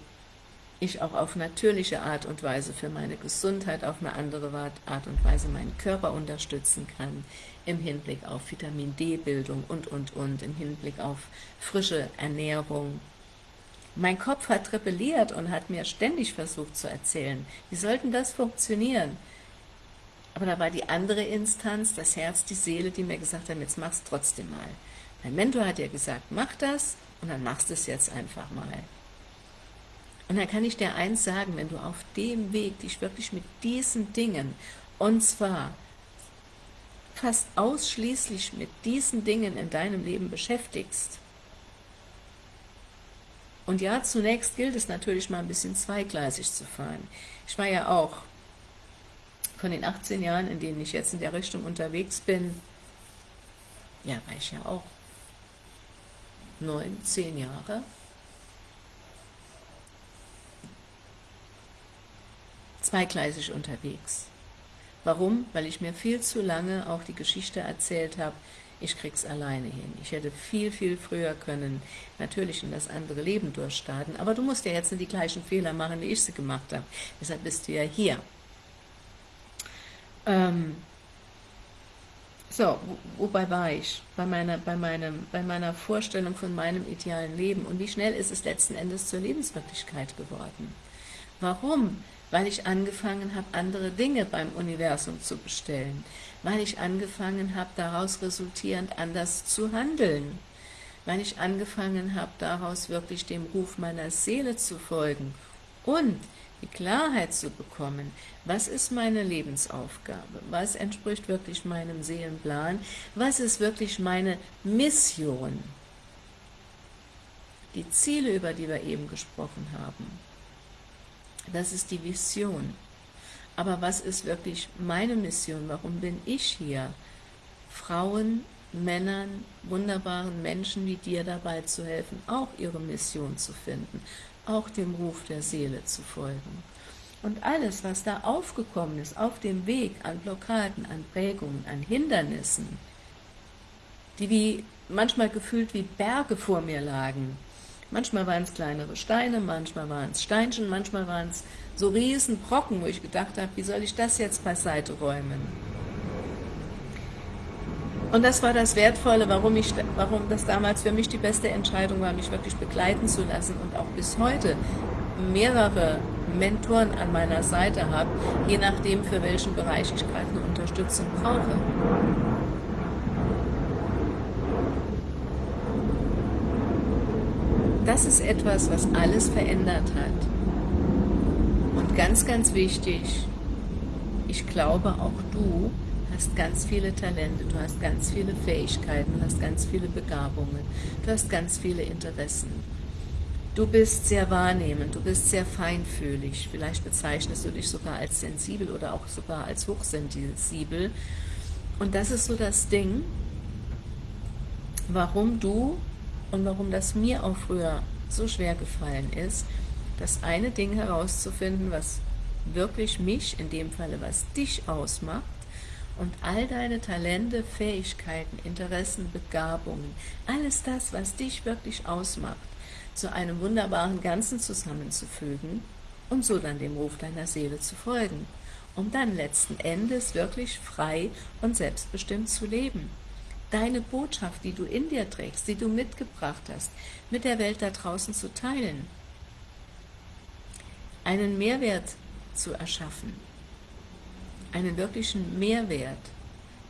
ich auch auf natürliche Art und Weise für meine Gesundheit, auf eine andere Art und Weise meinen Körper unterstützen kann, im Hinblick auf Vitamin D-Bildung und, und, und, im Hinblick auf frische Ernährung. Mein Kopf hat rebelliert und hat mir ständig versucht zu erzählen, wie sollten das funktionieren? Aber da war die andere Instanz, das Herz, die Seele, die mir gesagt haben, jetzt mach's trotzdem mal. Mein Mentor hat ja gesagt, mach das und dann machst du es jetzt einfach mal. Und dann kann ich dir eins sagen, wenn du auf dem Weg dich wirklich mit diesen Dingen, und zwar fast ausschließlich mit diesen Dingen in deinem Leben beschäftigst, und ja, zunächst gilt es natürlich mal ein bisschen zweigleisig zu fahren. Ich war ja auch von den 18 Jahren, in denen ich jetzt in der Richtung unterwegs bin, ja, war ich ja auch neun, zehn Jahre zweigleisig unterwegs. Warum? Weil ich mir viel zu lange auch die Geschichte erzählt habe, ich krieg's alleine hin. Ich hätte viel, viel früher können, natürlich in das andere Leben durchstarten, aber du musst ja jetzt nicht die gleichen Fehler machen, wie ich sie gemacht habe. Deshalb bist du ja hier. Ähm so, wobei war ich? Bei meiner, bei, meinem, bei meiner Vorstellung von meinem idealen Leben. Und wie schnell ist es letzten Endes zur Lebenswirklichkeit geworden? Warum? Weil ich angefangen habe, andere Dinge beim Universum zu bestellen, weil ich angefangen habe, daraus resultierend anders zu handeln, weil ich angefangen habe, daraus wirklich dem Ruf meiner Seele zu folgen und die Klarheit zu bekommen, was ist meine Lebensaufgabe, was entspricht wirklich meinem Seelenplan, was ist wirklich meine Mission, die Ziele, über die wir eben gesprochen haben. Das ist die Vision. Aber was ist wirklich meine Mission? Warum bin ich hier? Frauen, Männern, wunderbaren Menschen wie dir dabei zu helfen, auch ihre Mission zu finden, auch dem Ruf der Seele zu folgen. Und alles, was da aufgekommen ist, auf dem Weg an Blockaden, an Prägungen, an Hindernissen, die wie manchmal gefühlt wie Berge vor mir lagen, Manchmal waren es kleinere Steine, manchmal waren es Steinchen, manchmal waren es so riesen Brocken, wo ich gedacht habe, wie soll ich das jetzt beiseite räumen? Und das war das Wertvolle, warum, ich, warum das damals für mich die beste Entscheidung war, mich wirklich begleiten zu lassen und auch bis heute mehrere Mentoren an meiner Seite habe, je nachdem, für welchen Bereich ich gerade eine Unterstützung brauche. Das ist etwas, was alles verändert hat. Und ganz, ganz wichtig, ich glaube, auch du hast ganz viele Talente, du hast ganz viele Fähigkeiten, du hast ganz viele Begabungen, du hast ganz viele Interessen. Du bist sehr wahrnehmend, du bist sehr feinfühlig, vielleicht bezeichnest du dich sogar als sensibel oder auch sogar als hochsensibel. Und das ist so das Ding, warum du und warum das mir auch früher so schwer gefallen ist, das eine Ding herauszufinden, was wirklich mich, in dem Falle was dich ausmacht, Und all deine Talente, Fähigkeiten, Interessen, Begabungen, alles das, was dich wirklich ausmacht, zu einem wunderbaren Ganzen zusammenzufügen und so dann dem Ruf deiner Seele zu folgen, um dann letzten Endes wirklich frei und selbstbestimmt zu leben. Deine Botschaft, die du in dir trägst, die du mitgebracht hast, mit der Welt da draußen zu teilen, einen Mehrwert zu erschaffen, einen wirklichen Mehrwert.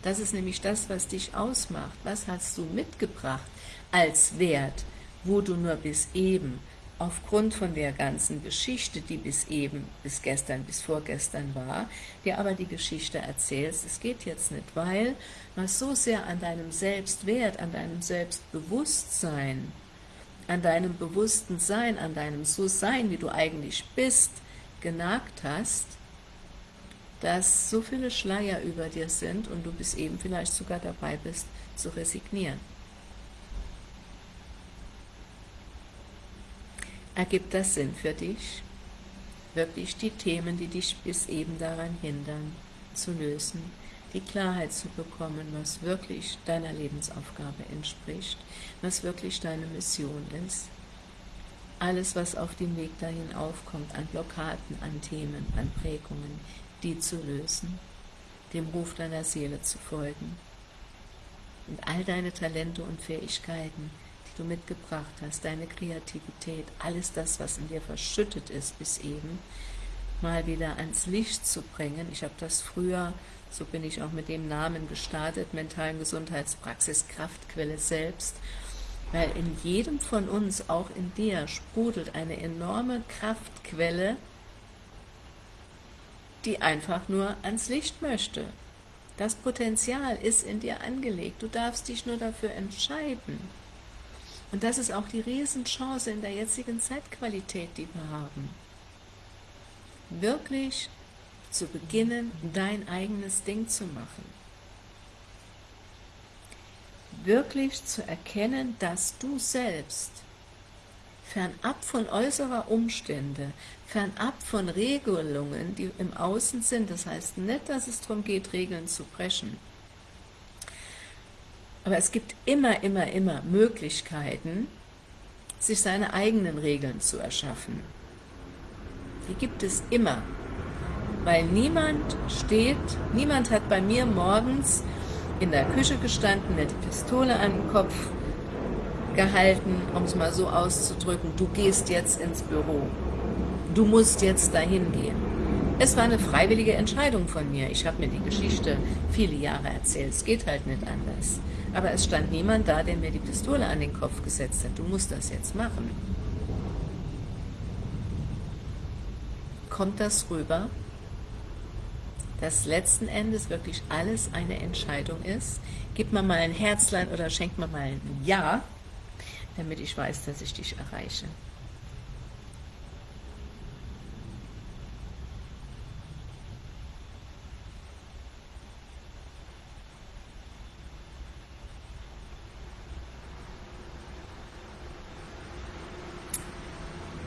Das ist nämlich das, was dich ausmacht. Was hast du mitgebracht als Wert, wo du nur bis eben, aufgrund von der ganzen Geschichte, die bis eben, bis gestern, bis vorgestern war, dir aber die Geschichte erzählst, es geht jetzt nicht, weil was so sehr an deinem Selbstwert, an deinem Selbstbewusstsein, an deinem bewussten Sein, an deinem So-Sein, wie du eigentlich bist, genagt hast, dass so viele Schleier über dir sind und du bis eben vielleicht sogar dabei bist, zu resignieren. Ergibt das Sinn für dich? Wirklich die Themen, die dich bis eben daran hindern, zu lösen, die Klarheit zu bekommen, was wirklich deiner Lebensaufgabe entspricht, was wirklich deine Mission ist. Alles, was auf dem Weg dahin aufkommt, an Blockaden, an Themen, an Prägungen, die zu lösen, dem Ruf deiner Seele zu folgen und all deine Talente und Fähigkeiten, du mitgebracht hast, deine Kreativität, alles das, was in dir verschüttet ist bis eben, mal wieder ans Licht zu bringen. Ich habe das früher, so bin ich auch mit dem Namen gestartet, mentalen Gesundheitspraxis, Kraftquelle selbst, weil in jedem von uns, auch in dir, sprudelt eine enorme Kraftquelle, die einfach nur ans Licht möchte. Das Potenzial ist in dir angelegt, du darfst dich nur dafür entscheiden. Und das ist auch die Riesenchance in der jetzigen Zeitqualität, die wir haben. Wirklich zu beginnen, dein eigenes Ding zu machen. Wirklich zu erkennen, dass du selbst fernab von äußerer Umstände, fernab von Regelungen, die im Außen sind, das heißt nicht, dass es darum geht, Regeln zu brechen, aber es gibt immer, immer, immer Möglichkeiten, sich seine eigenen Regeln zu erschaffen. Die gibt es immer, weil niemand steht, niemand hat bei mir morgens in der Küche gestanden, mir die Pistole an den Kopf gehalten, um es mal so auszudrücken, du gehst jetzt ins Büro, du musst jetzt dahin gehen. Es war eine freiwillige Entscheidung von mir. Ich habe mir die Geschichte viele Jahre erzählt. Es geht halt nicht anders. Aber es stand niemand da, der mir die Pistole an den Kopf gesetzt hat. Du musst das jetzt machen. Kommt das rüber? Dass letzten Endes wirklich alles eine Entscheidung ist? Gib mir mal ein Herzlein oder schenk mir mal ein Ja, damit ich weiß, dass ich dich erreiche.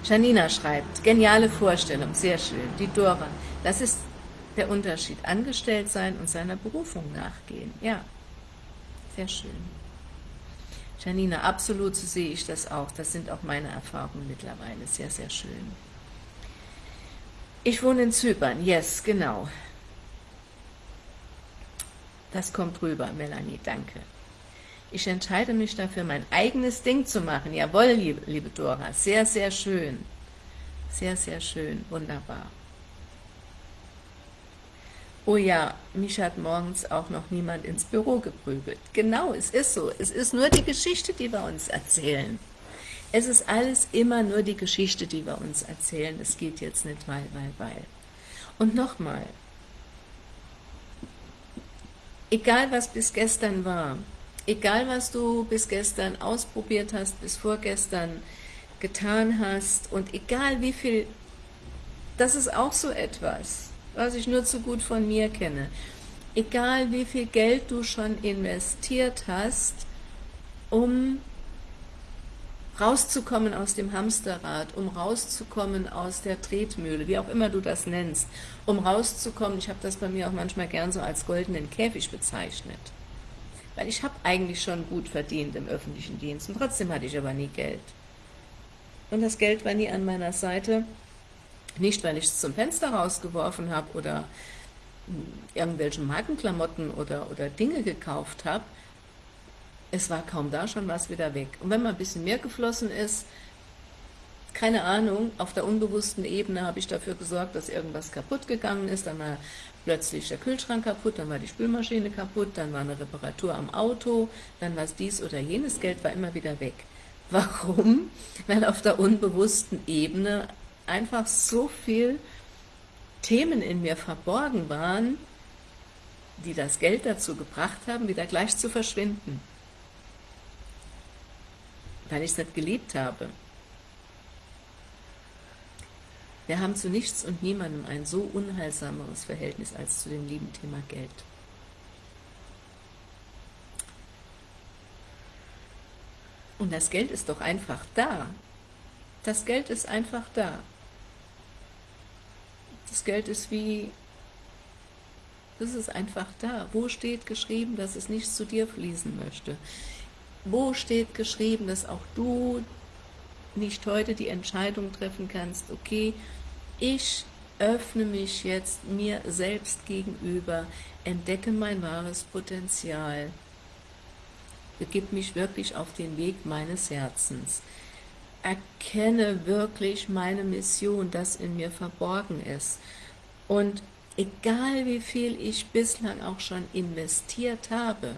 Janina schreibt, geniale Vorstellung, sehr schön. Die Dora, das ist der Unterschied. Angestellt sein und seiner Berufung nachgehen. Ja, sehr schön. Janina, absolut so sehe ich das auch. Das sind auch meine Erfahrungen mittlerweile. Sehr, sehr schön. Ich wohne in Zypern. Yes, genau. Das kommt rüber, Melanie, danke. Ich entscheide mich dafür, mein eigenes Ding zu machen. Jawohl, liebe, liebe Dora, sehr, sehr schön. Sehr, sehr schön, wunderbar. Oh ja, mich hat morgens auch noch niemand ins Büro geprügelt. Genau, es ist so. Es ist nur die Geschichte, die wir uns erzählen. Es ist alles immer nur die Geschichte, die wir uns erzählen. Es geht jetzt nicht weil, weil, weil. Und nochmal, egal was bis gestern war, egal was du bis gestern ausprobiert hast, bis vorgestern getan hast und egal wie viel, das ist auch so etwas, was ich nur zu gut von mir kenne, egal wie viel Geld du schon investiert hast, um rauszukommen aus dem Hamsterrad, um rauszukommen aus der Tretmühle, wie auch immer du das nennst, um rauszukommen, ich habe das bei mir auch manchmal gern so als goldenen Käfig bezeichnet, weil ich habe eigentlich schon gut verdient im öffentlichen Dienst und trotzdem hatte ich aber nie Geld. Und das Geld war nie an meiner Seite, nicht weil ich es zum Fenster rausgeworfen habe oder irgendwelche Markenklamotten oder, oder Dinge gekauft habe, es war kaum da, schon was wieder weg. Und wenn mal ein bisschen mehr geflossen ist, keine Ahnung, auf der unbewussten Ebene habe ich dafür gesorgt, dass irgendwas kaputt gegangen ist, dann war plötzlich der Kühlschrank kaputt, dann war die Spülmaschine kaputt, dann war eine Reparatur am Auto, dann war es dies oder jenes, Geld war immer wieder weg. <laughs> Warum? Weil auf der unbewussten Ebene einfach so viel Themen in mir verborgen waren, die das Geld dazu gebracht haben, wieder gleich zu verschwinden weil ich es nicht geliebt habe. Wir haben zu nichts und niemandem ein so unheilsameres Verhältnis als zu dem lieben Thema Geld. Und das Geld ist doch einfach da. Das Geld ist einfach da. Das Geld ist wie, das ist einfach da. Wo steht geschrieben, dass es nicht zu dir fließen möchte? Wo steht geschrieben, dass auch du nicht heute die Entscheidung treffen kannst, okay, ich öffne mich jetzt mir selbst gegenüber, entdecke mein wahres Potenzial, begib mich wirklich auf den Weg meines Herzens, erkenne wirklich meine Mission, das in mir verborgen ist. Und egal wie viel ich bislang auch schon investiert habe,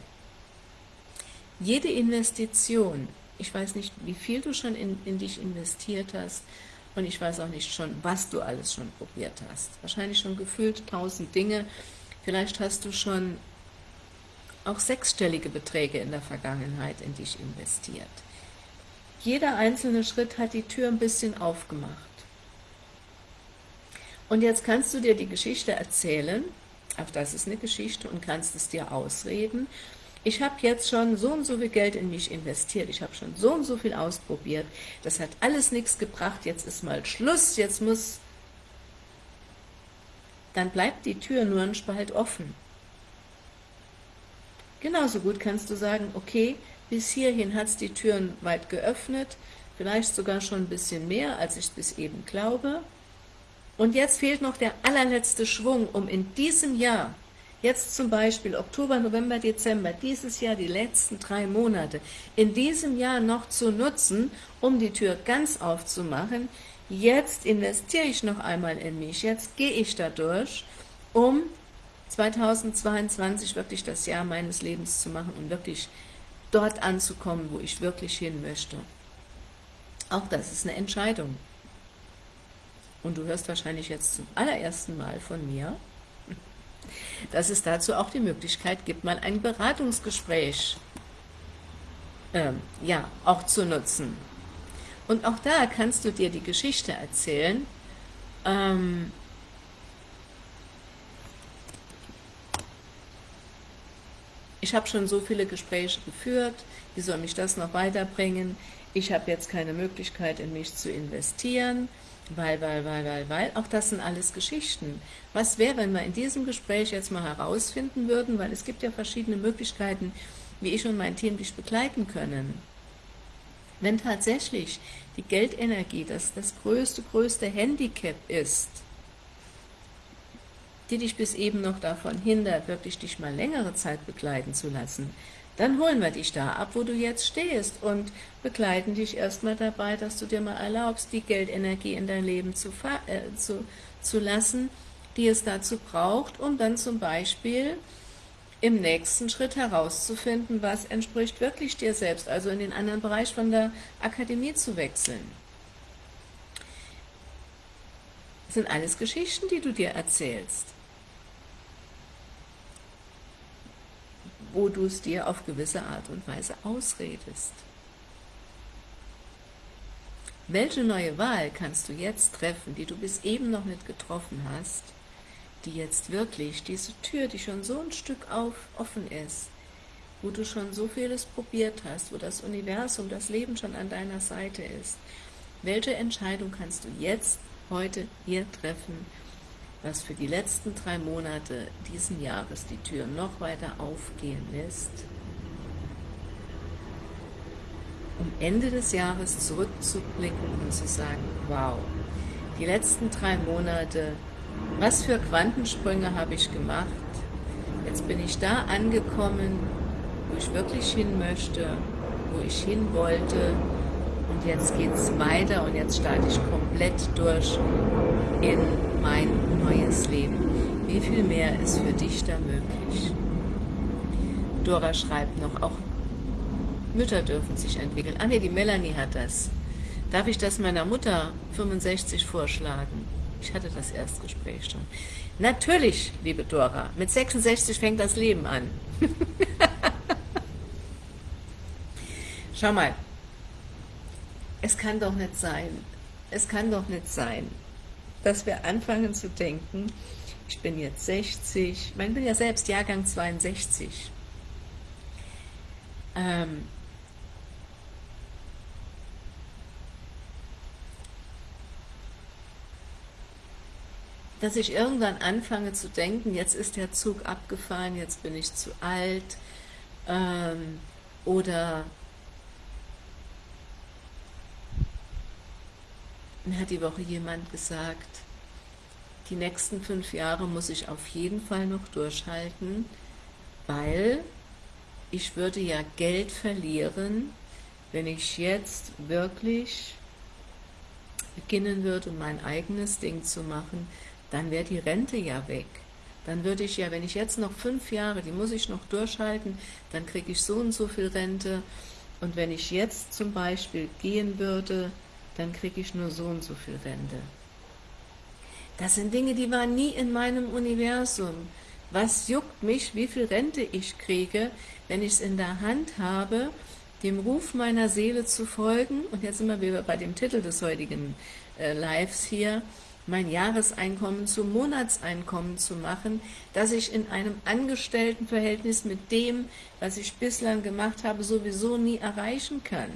jede Investition, ich weiß nicht, wie viel du schon in, in dich investiert hast, und ich weiß auch nicht schon, was du alles schon probiert hast. Wahrscheinlich schon gefühlt tausend Dinge. Vielleicht hast du schon auch sechsstellige Beträge in der Vergangenheit in dich investiert. Jeder einzelne Schritt hat die Tür ein bisschen aufgemacht. Und jetzt kannst du dir die Geschichte erzählen, auch das ist eine Geschichte, und kannst es dir ausreden ich habe jetzt schon so und so viel Geld in mich investiert, ich habe schon so und so viel ausprobiert, das hat alles nichts gebracht, jetzt ist mal Schluss, jetzt muss, dann bleibt die Tür nur ein Spalt offen. Genauso gut kannst du sagen, okay, bis hierhin hat es die Türen weit geöffnet, vielleicht sogar schon ein bisschen mehr, als ich bis eben glaube. Und jetzt fehlt noch der allerletzte Schwung, um in diesem Jahr Jetzt zum Beispiel Oktober, November, Dezember, dieses Jahr die letzten drei Monate, in diesem Jahr noch zu nutzen, um die Tür ganz aufzumachen. Jetzt investiere ich noch einmal in mich, jetzt gehe ich da durch, um 2022 wirklich das Jahr meines Lebens zu machen und wirklich dort anzukommen, wo ich wirklich hin möchte. Auch das ist eine Entscheidung. Und du hörst wahrscheinlich jetzt zum allerersten Mal von mir, dass es dazu auch die Möglichkeit gibt, mal ein Beratungsgespräch ähm, ja, auch zu nutzen. Und auch da kannst du dir die Geschichte erzählen, ähm, ich habe schon so viele Gespräche geführt, wie soll mich das noch weiterbringen, ich habe jetzt keine Möglichkeit in mich zu investieren, weil, weil, weil, weil, weil, auch das sind alles Geschichten. Was wäre, wenn wir in diesem Gespräch jetzt mal herausfinden würden, weil es gibt ja verschiedene Möglichkeiten, wie ich und mein Team dich begleiten können. Wenn tatsächlich die Geldenergie das, das größte, größte Handicap ist, die dich bis eben noch davon hindert, wirklich dich mal längere Zeit begleiten zu lassen, dann holen wir dich da ab, wo du jetzt stehst und begleiten dich erstmal dabei, dass du dir mal erlaubst, die Geldenergie in dein Leben zu, äh, zu, zu lassen, die es dazu braucht, um dann zum Beispiel im nächsten Schritt herauszufinden, was entspricht wirklich dir selbst, also in den anderen Bereich von der Akademie zu wechseln. Das sind alles Geschichten, die du dir erzählst. Wo du es dir auf gewisse Art und Weise ausredest. Welche neue Wahl kannst du jetzt treffen, die du bis eben noch nicht getroffen hast, die jetzt wirklich diese Tür, die schon so ein Stück auf, offen ist, wo du schon so vieles probiert hast, wo das Universum, das Leben schon an deiner Seite ist. Welche Entscheidung kannst du jetzt, heute, hier treffen, was für die letzten drei Monate diesen Jahres die Tür noch weiter aufgehen lässt, um Ende des Jahres zurückzublicken und zu sagen, wow, die letzten drei Monate, was für Quantensprünge habe ich gemacht, jetzt bin ich da angekommen, wo ich wirklich hin möchte, wo ich hin wollte und jetzt geht es weiter und jetzt starte ich komplett durch in mein neues Leben. Wie viel mehr ist für dich da möglich? Dora schreibt noch, auch Mütter dürfen sich entwickeln. Ah ne, die Melanie hat das. Darf ich das meiner Mutter 65 vorschlagen? Ich hatte das Erstgespräch schon. Natürlich, liebe Dora, mit 66 fängt das Leben an. <laughs> Schau mal, es kann doch nicht sein, es kann doch nicht sein, dass wir anfangen zu denken, ich bin jetzt 60, ich bin ja selbst Jahrgang 62. Ähm, dass ich irgendwann anfange zu denken, jetzt ist der Zug abgefahren, jetzt bin ich zu alt, ähm, oder mir hat die Woche jemand gesagt, die nächsten fünf Jahre muss ich auf jeden Fall noch durchhalten, weil ich würde ja Geld verlieren, wenn ich jetzt wirklich beginnen würde, mein eigenes Ding zu machen, dann wäre die Rente ja weg. Dann würde ich ja, wenn ich jetzt noch fünf Jahre, die muss ich noch durchhalten, dann kriege ich so und so viel Rente. Und wenn ich jetzt zum Beispiel gehen würde, dann kriege ich nur so und so viel Rente. Das sind Dinge, die waren nie in meinem Universum. Was juckt mich, wie viel Rente ich kriege, wenn ich es in der Hand habe, dem Ruf meiner Seele zu folgen, und jetzt sind wir wieder bei dem Titel des heutigen äh, Lives hier, mein Jahreseinkommen zum Monatseinkommen zu machen, das ich in einem Angestelltenverhältnis mit dem, was ich bislang gemacht habe, sowieso nie erreichen kann.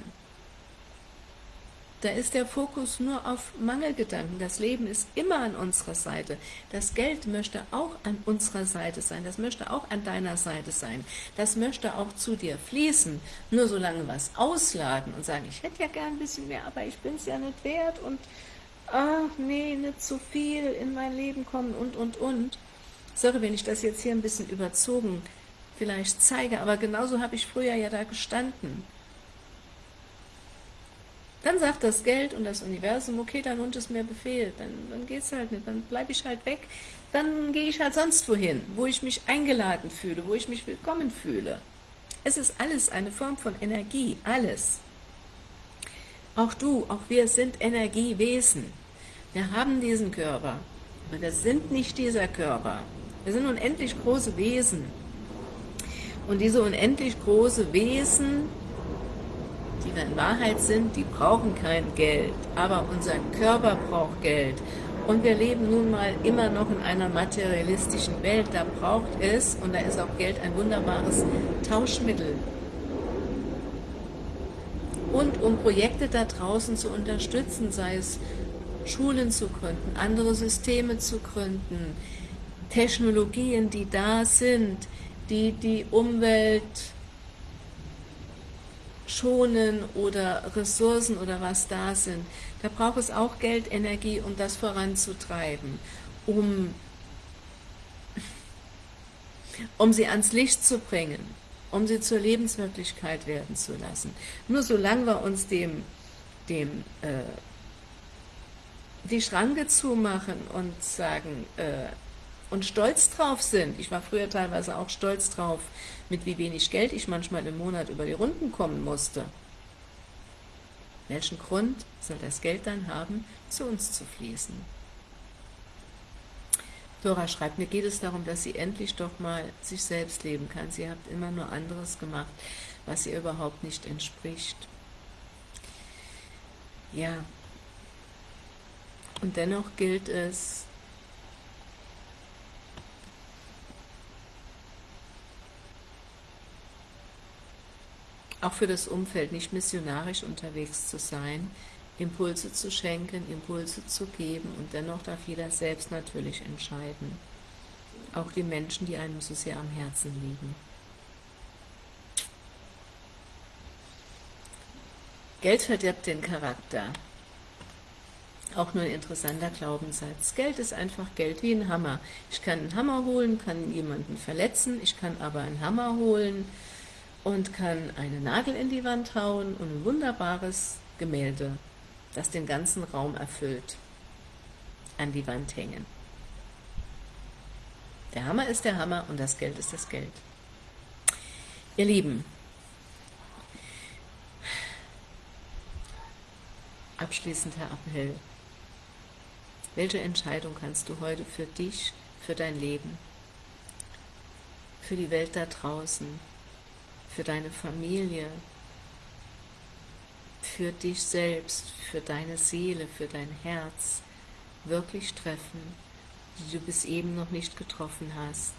Da ist der Fokus nur auf Mangelgedanken. Das Leben ist immer an unserer Seite. Das Geld möchte auch an unserer Seite sein. Das möchte auch an deiner Seite sein. Das möchte auch zu dir fließen. Nur solange was ausladen und sagen, ich hätte ja gern ein bisschen mehr, aber ich bin es ja nicht wert und ach nee, nicht zu viel in mein Leben kommen und, und, und. Sorry, wenn ich das jetzt hier ein bisschen überzogen vielleicht zeige, aber genauso habe ich früher ja da gestanden. Dann sagt das Geld und das Universum, okay, dein Hund ist mir Befehl, dann, dann es halt nicht, dann bleibe ich halt weg, dann gehe ich halt sonst wohin, wo ich mich eingeladen fühle, wo ich mich willkommen fühle. Es ist alles eine Form von Energie, alles. Auch du, auch wir sind Energiewesen. Wir haben diesen Körper, aber wir sind nicht dieser Körper. Wir sind unendlich große Wesen. Und diese unendlich große Wesen, die wir in Wahrheit sind, die brauchen kein Geld. Aber unser Körper braucht Geld. Und wir leben nun mal immer noch in einer materialistischen Welt. Da braucht es, und da ist auch Geld ein wunderbares Tauschmittel. Und um Projekte da draußen zu unterstützen, sei es Schulen zu gründen, andere Systeme zu gründen, Technologien, die da sind, die die Umwelt schonen oder Ressourcen oder was da sind. Da braucht es auch Geld, Energie, um das voranzutreiben, um, um sie ans Licht zu bringen, um sie zur Lebenswirklichkeit werden zu lassen. Nur solange wir uns dem, dem äh, die Schranke zumachen und sagen, äh, und stolz drauf sind, ich war früher teilweise auch stolz drauf, mit wie wenig Geld ich manchmal im Monat über die Runden kommen musste. Welchen Grund soll das Geld dann haben, zu uns zu fließen? Dora schreibt, mir geht es darum, dass sie endlich doch mal sich selbst leben kann. Sie hat immer nur anderes gemacht, was ihr überhaupt nicht entspricht. Ja, und dennoch gilt es, auch für das Umfeld nicht missionarisch unterwegs zu sein, Impulse zu schenken, Impulse zu geben und dennoch darf jeder selbst natürlich entscheiden. Auch die Menschen, die einem so sehr am Herzen liegen. Geld verdirbt den Charakter. Auch nur ein interessanter Glaubenssatz. Geld ist einfach Geld wie ein Hammer. Ich kann einen Hammer holen, kann jemanden verletzen, ich kann aber einen Hammer holen und kann einen Nagel in die Wand hauen und ein wunderbares Gemälde, das den ganzen Raum erfüllt, an die Wand hängen. Der Hammer ist der Hammer und das Geld ist das Geld. Ihr Lieben, abschließender Appell. Welche Entscheidung kannst du heute für dich, für dein Leben, für die Welt da draußen, für deine Familie, für dich selbst, für deine Seele, für dein Herz wirklich treffen, die du bis eben noch nicht getroffen hast,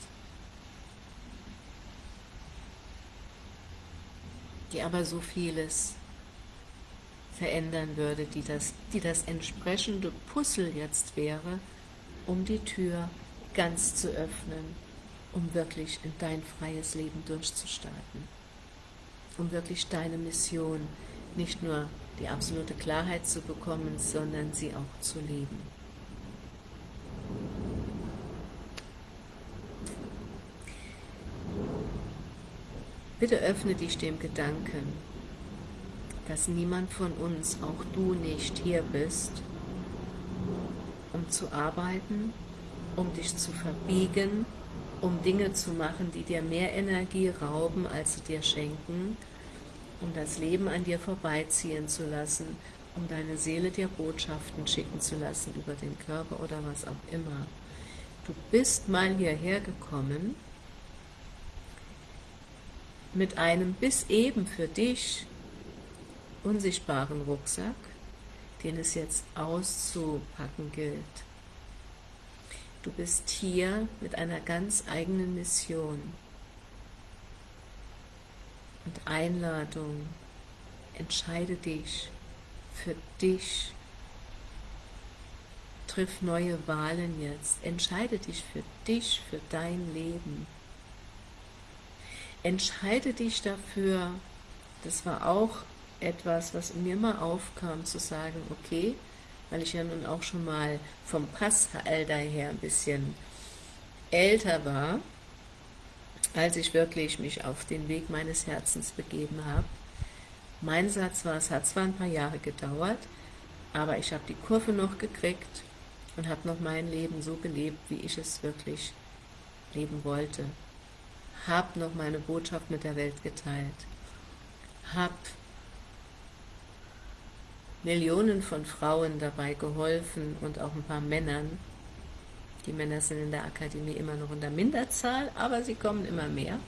die aber so vieles verändern würde, die das, die das entsprechende Puzzle jetzt wäre, um die Tür ganz zu öffnen, um wirklich in dein freies Leben durchzustarten, um wirklich deine Mission, nicht nur die absolute Klarheit zu bekommen, sondern sie auch zu leben. Bitte öffne dich dem Gedanken, dass niemand von uns, auch du nicht, hier bist, um zu arbeiten, um dich zu verbiegen, um Dinge zu machen, die dir mehr Energie rauben, als sie dir schenken, um das Leben an dir vorbeiziehen zu lassen, um deine Seele dir Botschaften schicken zu lassen über den Körper oder was auch immer. Du bist mal hierher gekommen mit einem bis eben für dich unsichtbaren Rucksack, den es jetzt auszupacken gilt. Du bist hier mit einer ganz eigenen Mission und Einladung. Entscheide dich für dich. Triff neue Wahlen jetzt. Entscheide dich für dich, für dein Leben. Entscheide dich dafür, das war auch etwas, was mir mal aufkam, zu sagen, okay, weil ich ja nun auch schon mal vom Passalter her ein bisschen älter war, als ich wirklich mich auf den Weg meines Herzens begeben habe. Mein Satz war, es hat zwar ein paar Jahre gedauert, aber ich habe die Kurve noch gekriegt und habe noch mein Leben so gelebt, wie ich es wirklich leben wollte. Habe noch meine Botschaft mit der Welt geteilt. Habe Millionen von Frauen dabei geholfen und auch ein paar Männern. Die Männer sind in der Akademie immer noch in der Minderzahl, aber sie kommen immer mehr.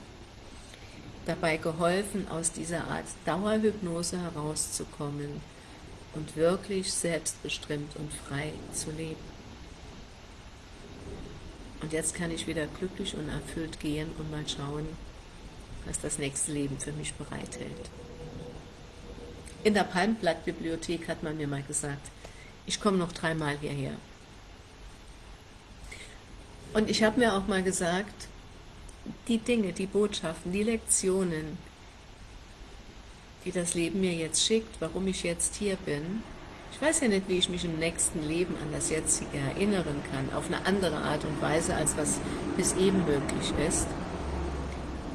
Dabei geholfen, aus dieser Art Dauerhypnose herauszukommen und wirklich selbstbestimmt und frei zu leben. Und jetzt kann ich wieder glücklich und erfüllt gehen und mal schauen, was das nächste Leben für mich bereithält. In der Palmblattbibliothek hat man mir mal gesagt, ich komme noch dreimal hierher. Und ich habe mir auch mal gesagt, die Dinge, die Botschaften, die Lektionen, die das Leben mir jetzt schickt, warum ich jetzt hier bin, ich weiß ja nicht, wie ich mich im nächsten Leben an das jetzige erinnern kann, auf eine andere Art und Weise, als was bis eben möglich ist,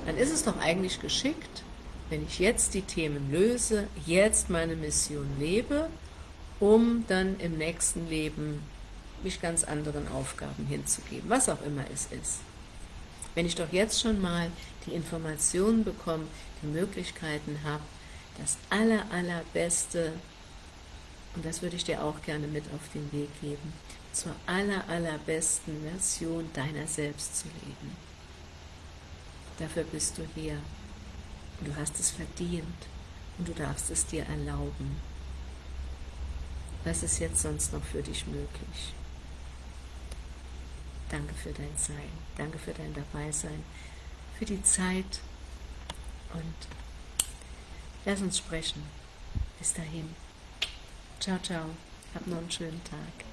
dann ist es doch eigentlich geschickt, wenn ich jetzt die Themen löse, jetzt meine Mission lebe, um dann im nächsten Leben mich ganz anderen Aufgaben hinzugeben, was auch immer es ist. Wenn ich doch jetzt schon mal die Informationen bekomme, die Möglichkeiten habe, das aller, allerbeste, und das würde ich dir auch gerne mit auf den Weg geben, zur aller, allerbesten Version deiner selbst zu leben. Dafür bist du hier. Du hast es verdient und du darfst es dir erlauben. Was ist jetzt sonst noch für dich möglich? Danke für dein Sein, danke für dein Dabeisein, für die Zeit und Lass uns sprechen. Bis dahin. Ciao, ciao. Hab noch einen schönen Tag.